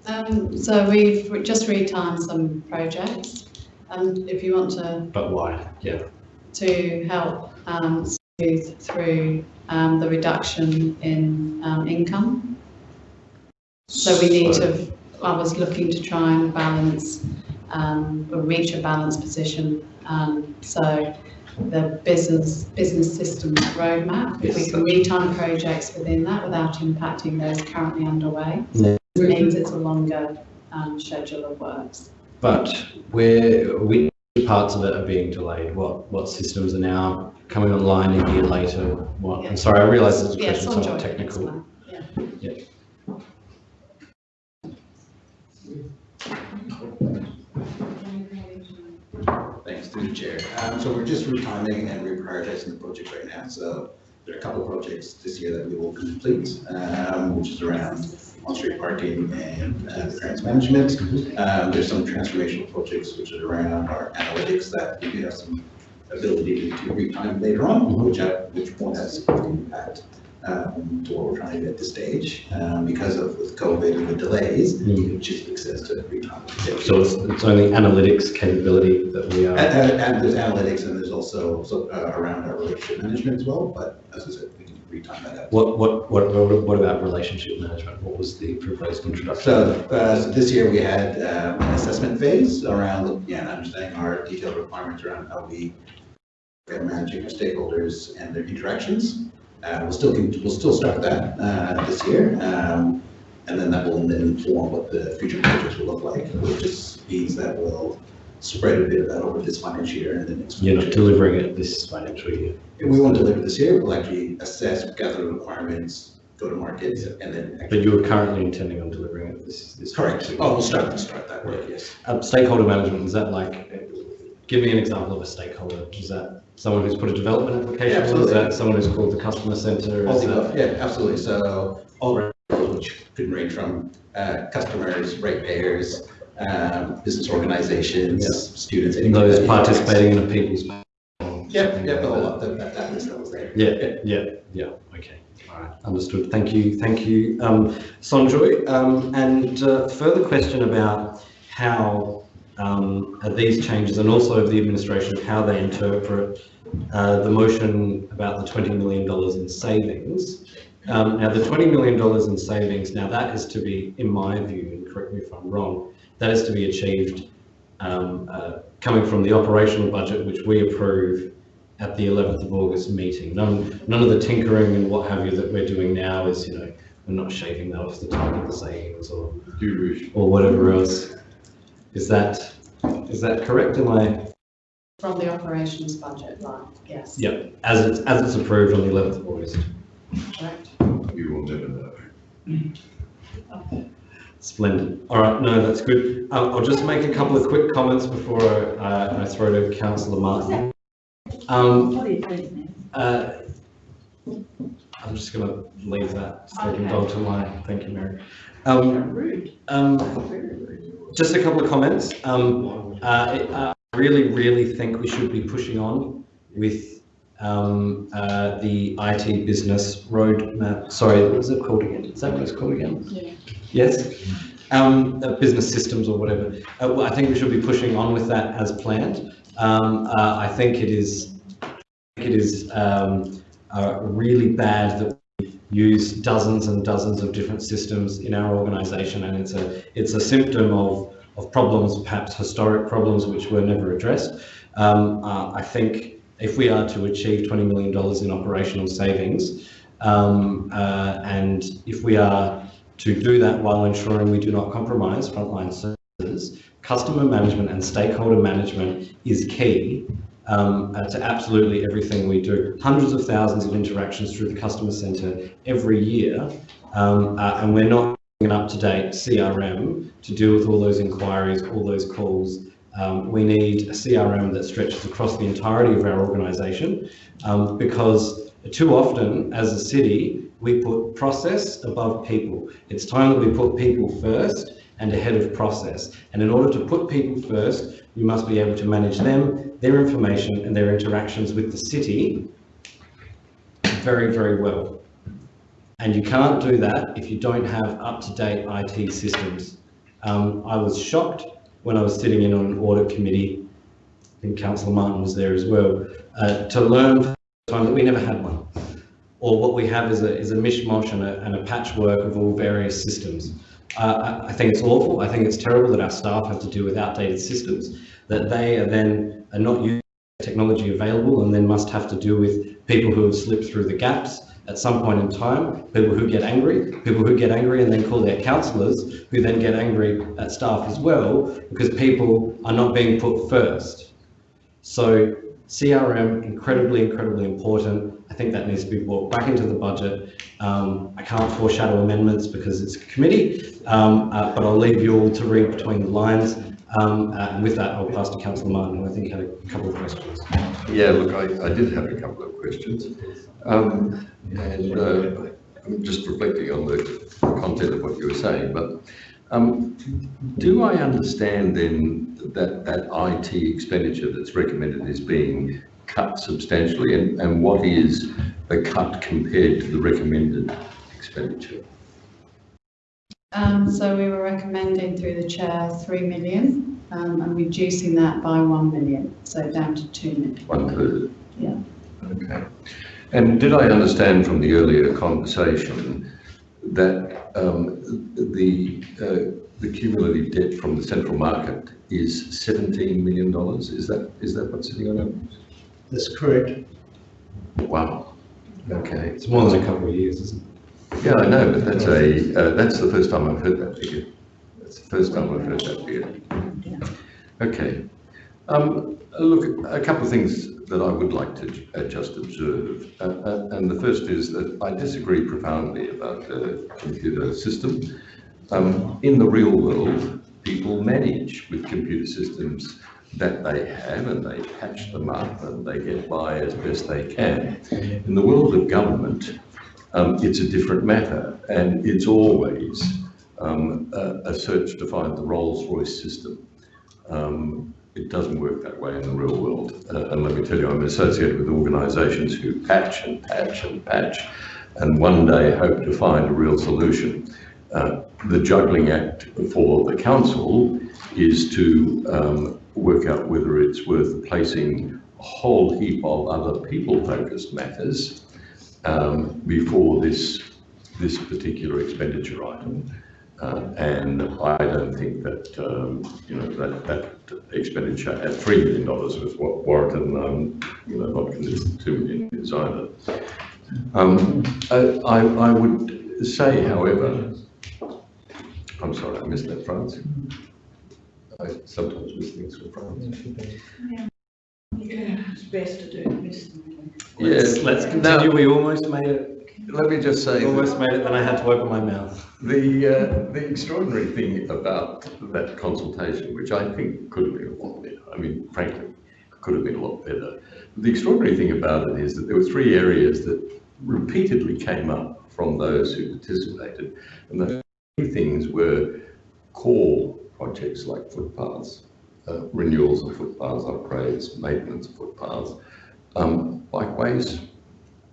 Um, so we've re- just retimed some projects, and if you want to, But why? Yeah. to help um, smooth through um, the reduction in um, income. So we need to, I was looking to try and balance, um, or reach a balanced position. Um, so the business, business systems roadmap, if we Yes. can retime projects within that without impacting those currently underway, Yeah. Means it's a longer um, schedule of works. But where which parts of it are being delayed? What what systems are now coming online a year later? What? I'm sorry, I realise this is a Yeah, question some somewhat technical. Yeah. Yeah. Thanks through the chair. Um, so we're just retiming and reprioritizing the project right now. So there are a couple of projects this year that we will complete, um, which is around on-street parking and uh, management. Um, there's some transformational projects which are around our analytics that we do have some ability to retime later on, which, uh, which won't have significant impact um, to what we're trying to do at this stage. Um, because of with COVID and the delays, it just makes sense to retime. So it's, it's only analytics capability that we are. And, and- and there's analytics and there's also, so, uh, around our relationship management as well, but as I said, we can retime that. What, what, what, what what about relationship management? What was the proposed introduction? So, uh, this year we had, um, an assessment phase around looking at understanding our detailed requirements around how we are managing our stakeholders and their interactions. Uh, we'll still, we'll still start that, uh, this year. Um, and then that will then inform what the future projects will look like, which just means that we'll spread a bit of that over this financial year and the next. You're not financial year. delivering it this financial year. If we won't deliver this year, we'll actually assess, gather the requirements, go to market, and then. But you are currently intending on delivering it this, this. Correct. financial Oh, we'll start, we'll start that work, yes. Um, stakeholder management, is that like, give me an example of a stakeholder. Is that someone who's put a development application? Yeah, absolutely. Is that someone who's called the customer center? All Is the that- above, yeah, absolutely. So all around, which could range from uh, customers, ratepayers, um, business organizations, Yeah. students. Those participating in a people's. Yeah, yeah, the whole lot, that, that- that list that was there. Yeah, yeah, yeah, okay, all right, understood, thank you, thank you, um, Sonjoy. Um, and, uh, further question about how, um, these changes and also of the administration, how they interpret, uh, the motion about the twenty million dollars in savings. Um, now, the twenty million dollars in savings, now that is to be, in my view, and correct me if I'm wrong, that is to be achieved, um, uh, coming from the operational budget, which we approve at the 11th of August meeting. None, none of the tinkering and what have you that we're doing now is, you know, we're not shaving that off the top of the savings or, or whatever else. Is that, is that correct? Am I, From the operations budget line, yes. yeah, as it's, as it's approved on the 11th of August? Correct. You will never know. Splendid. All right, no, that's good. Um, I'll just make a couple of quick comments before I, uh, I throw to councillor Martin. Um, What do you think? Uh, I'm just going to leave that second dog to my, thank you, Mary. Um, um, just a couple of comments. Um, uh, it- uh, I really, really think we should be pushing on with um, uh, the IT business roadmap. Sorry, what was it called again? Is that what it's called again? Yeah. Yes? Um, uh, business systems or whatever. Uh, well, I think we should be pushing on with that as planned. Um, uh, I think it is, it is um, uh, really bad that we use dozens and dozens of different systems in our organisation, and it's a it's a symptom of of problems, perhaps historic problems, which were never addressed. Um, uh, I think if we are to achieve $20 million in operational savings, um, uh, and if we are to do that while ensuring we do not compromise frontline services, customer management and stakeholder management is key um, uh, to absolutely everything we do. Hundreds of thousands of interactions through the customer centre every year, um, uh, and we're not an up-to-date CRM to deal with all those inquiries, all those calls. Um, we need a CRM that stretches across the entirety of our organisation um, because too often as a city, we put process above people. It's time that we put people first and ahead of process. And in order to put people first, you must be able to manage them, their information and their interactions with the city very, very well. And you can't do that if you don't have up-to-date IT systems. Um, I was shocked when I was sitting in on an audit committee, I think Councillor Martin was there as well, uh, to learn time that we never had one. Or what we have is a, is a mishmash and a, and a patchwork of all various systems. Uh, I, think it's awful. I think it's terrible that our staff have to deal with outdated systems, that they are then are not using technology available and then must have to deal with people who have slipped through the gaps at some point in time, people who get angry, people who get angry and then call their councillors, who then get angry at staff as well, because people are not being put first. So CRM, incredibly, incredibly important. I think that needs to be brought back into the budget. Um, I can't foreshadow amendments because it's a committee, um, uh, but I'll leave you all to read between the lines. Um, uh, and with that, I'll pass to Councillor Martin, who I think had a couple of questions. Yeah, look, I, I did have a couple of questions. Um, and uh, I'm just reflecting on the content of what you were saying, but um, do I understand then that that IT expenditure that's recommended is being cut substantially, and, and what is the cut compared to the recommended expenditure? Um, so we were recommending through the chair, three million, um, and reducing that by one million, so down to two million. One third. Yeah. Okay. And did I understand from the earlier conversation that um, the uh, the cumulative debt from the central market is 17 million dollars? Is that is that what's sitting on it? That's correct. Wow. Okay. It's more than a couple of years, isn't it? Yeah, I know, but that's a uh, that's the first time I've heard that figure. That's the first time I've heard that figure. Okay. Um, look, a couple of things that I would like to uh, just observe, uh, uh, and the first is that I disagree profoundly about the computer system. Um, in the real world, people manage with computer systems that they have and they patch them up and they get by as best they can. In the world of government, um, it's a different matter and it's always um, a, a search to find the Rolls-Royce system. Um, it doesn't work that way in the real world. Uh, and let me tell you, I'm associated with organisations who patch and patch and patch and one day hope to find a real solution. Uh, the juggling act for the council is to um, work out whether it's worth placing a whole heap of other people-focused matters um, before this this particular expenditure item. Uh, and I don't think that um, you know that that expenditure at three million dollars was what warranted, and I'm you know not convinced two million is either. Um, I, I I would say, however, I'm sorry, I missed that, Franz. I sometimes miss things from Franz. Yeah, It's best to do this. Yes, Let's continue, we almost made it. Let me just say. Almost made it, then I had to open my mouth. The, uh, the extraordinary thing about that consultation, which I think could have been a lot better, I mean, frankly, could have been a lot better. The extraordinary thing about it is that there were three areas that repeatedly came up from those who participated. And the three things were core projects like footpaths, uh, renewals of footpaths, upgrades, maintenance of footpaths, um, bikeways,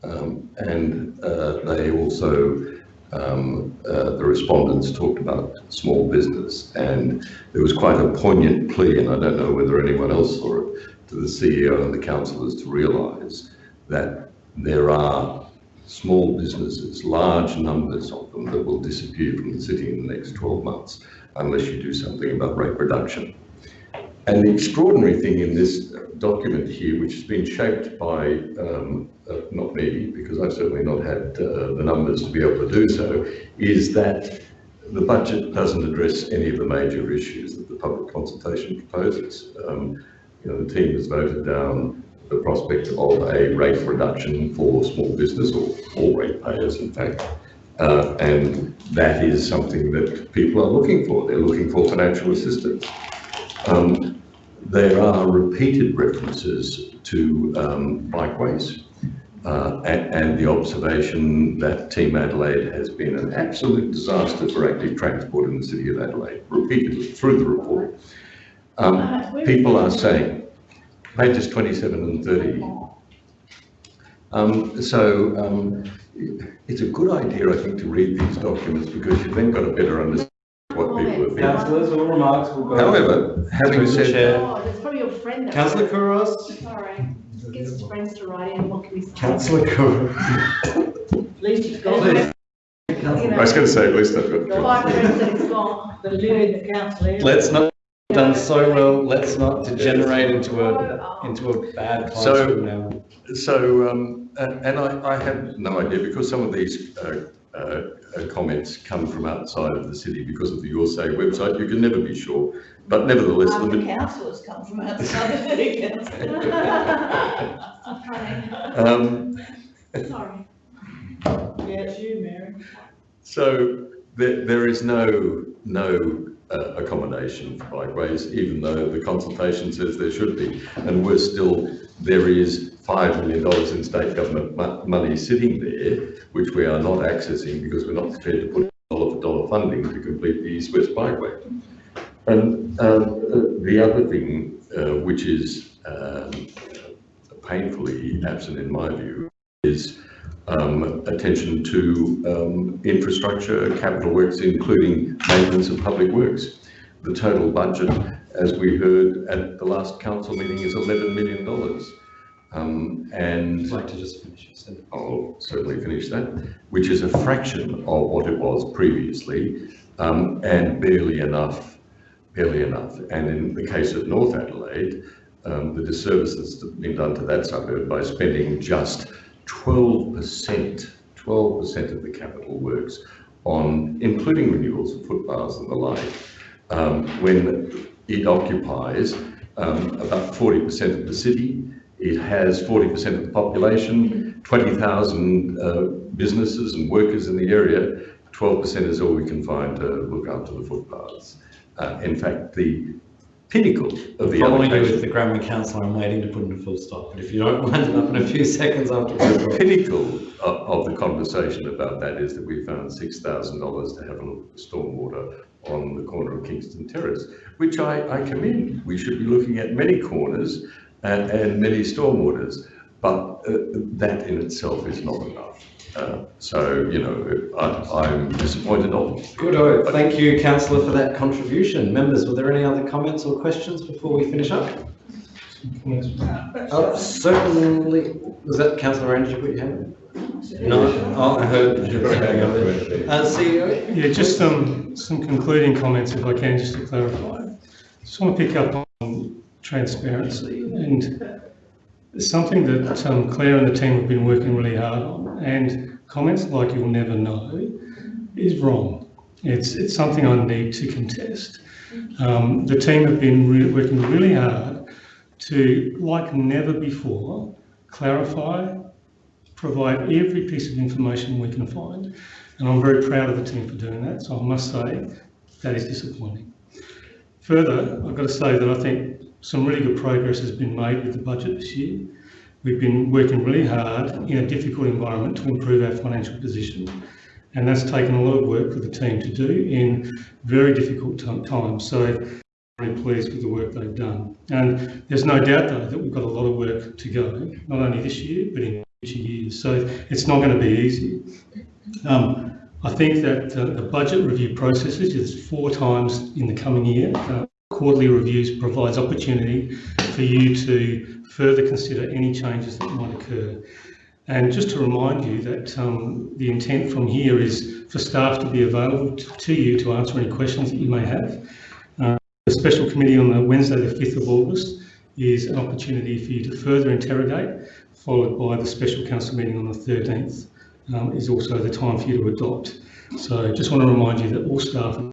um, and uh, they also um, uh, the respondents talked about small business and there was quite a poignant plea and I don't know whether anyone else saw it to the CEO and the councillors to realise that there are small businesses, large numbers of them that will disappear from the city in the next 12 months unless you do something about rate reduction. And the extraordinary thing in this document here, which has been shaped by, um, uh, not me, because I've certainly not had uh, the numbers to be able to do so, is that the budget doesn't address any of the major issues that the public consultation proposes. Um, you know, the team has voted down the prospect of a rate reduction for small business or all ratepayers, in fact. Uh, and that is something that people are looking for. They're looking for financial assistance. Um, there are repeated references to um, bikeways uh, and, and, the observation that Team Adelaide has been an absolute disaster for active transport in the city of Adelaide, repeatedly through the report. Um, people are saying, pages 27 and 30. Um, so um, it's a good idea, I think, to read these documents because you've then got a better understanding of what people have been. Councillors, all remarks will go. However, having said chair. Oh, that's probably your friend. that Councillor wrote Couros. Sorry, get his friends to write in, what can we say? Councillor Couros. At least it's gone. Please. I was going to say, at least I've got. Five friends that it's gone, the living the council here. Let's not, done so well, let's not degenerate into a, into a bad classroom now. So, um, and, and I, I have no idea because some of these uh, uh, uh, comments come from outside of the city because of the Your Say website. You can never be sure, but nevertheless, Half the, the councillors come from outside the city council. um, Sorry. Yeah, it's you, Mary. So there, there is no, no uh, accommodation for bikeways, even though the consultation says there should be. And we're still, there is five million dollars in state government mo- money sitting there, which we are not accessing because we're not prepared to put dollar for dollar funding to complete the east-west bikeway. And um, the other thing, uh, which is um, painfully absent in my view, is um, attention to um, infrastructure, capital works, including maintenance of public works. The total budget, as we heard at the last council meeting, is $11 million. Um, and I'd like to just finish your sentence. I'll certainly finish that, which is a fraction of what it was previously, um, and barely enough, barely enough. And in the case of North Adelaide, um, the disservice that's been done to that suburb by spending just 12%, 12% of the capital works on, including renewals of footpaths and the like, um, when it occupies um, about 40% of the city, it has 40% of the population, 20,000 uh, businesses and workers in the area. 12% is all we can find to look after the footpaths. Uh, in fact, the pinnacle of the Following you with allocation, the grammar Council, I'm waiting to put in a full stop, but if you don't wind it up in a few seconds after. the pinnacle of, of the conversation about that is that we found $6,000 to have a look at the stormwater on the corner of Kingston Terrace, which I, I commend. We should be looking at many corners and, and many stormwaters, but uh, that in itself is not enough. Uh, so, you know, I, I'm disappointed of. Good, oh, thank you, councillor, for that contribution. Members, were there any other comments or questions before we finish up? Oh, certainly, was that councillor Rand, did you put your hand up? No, oh, I heard. you were going over there. Uh, CEO? Yeah, just some, some concluding comments if I can, just to clarify. Just want to pick up on transparency and it's something that um, Claire and the team have been working really hard on and comments like you'll never know is wrong. It's, it's something I need to contest. Um, the team have been working really hard to, like never before, clarify, provide every piece of information we can find. And I'm very proud of the team for doing that. So I must say that is disappointing. Further, I've got to say that I think some really good progress has been made with the budget this year. We've been working really hard in a difficult environment to improve our financial position. And that's taken a lot of work for the team to do in very difficult times. So very pleased with the work they've done. And there's no doubt though that we've got a lot of work to go, not only this year, but in future years. So it's not going to be easy. Um, I think that uh, the budget review processes is four times in the coming year. Uh, quarterly reviews provides opportunity for you to further consider any changes that might occur. And just to remind you that um, the intent from here is for staff to be available to, you to answer any questions that you may have. Uh, the special committee on the Wednesday, the 5th of August, is an opportunity for you to further interrogate, followed by the special council meeting on the 13th um, is also the time for you to adopt. So just want to remind you that all staff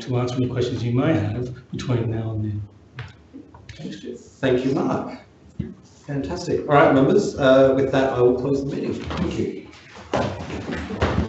to answer any questions you may have between now and then. Thanks, Jeff. Thank you, Mark. Fantastic. All right, members, uh, with that, I will close the meeting. Thank you.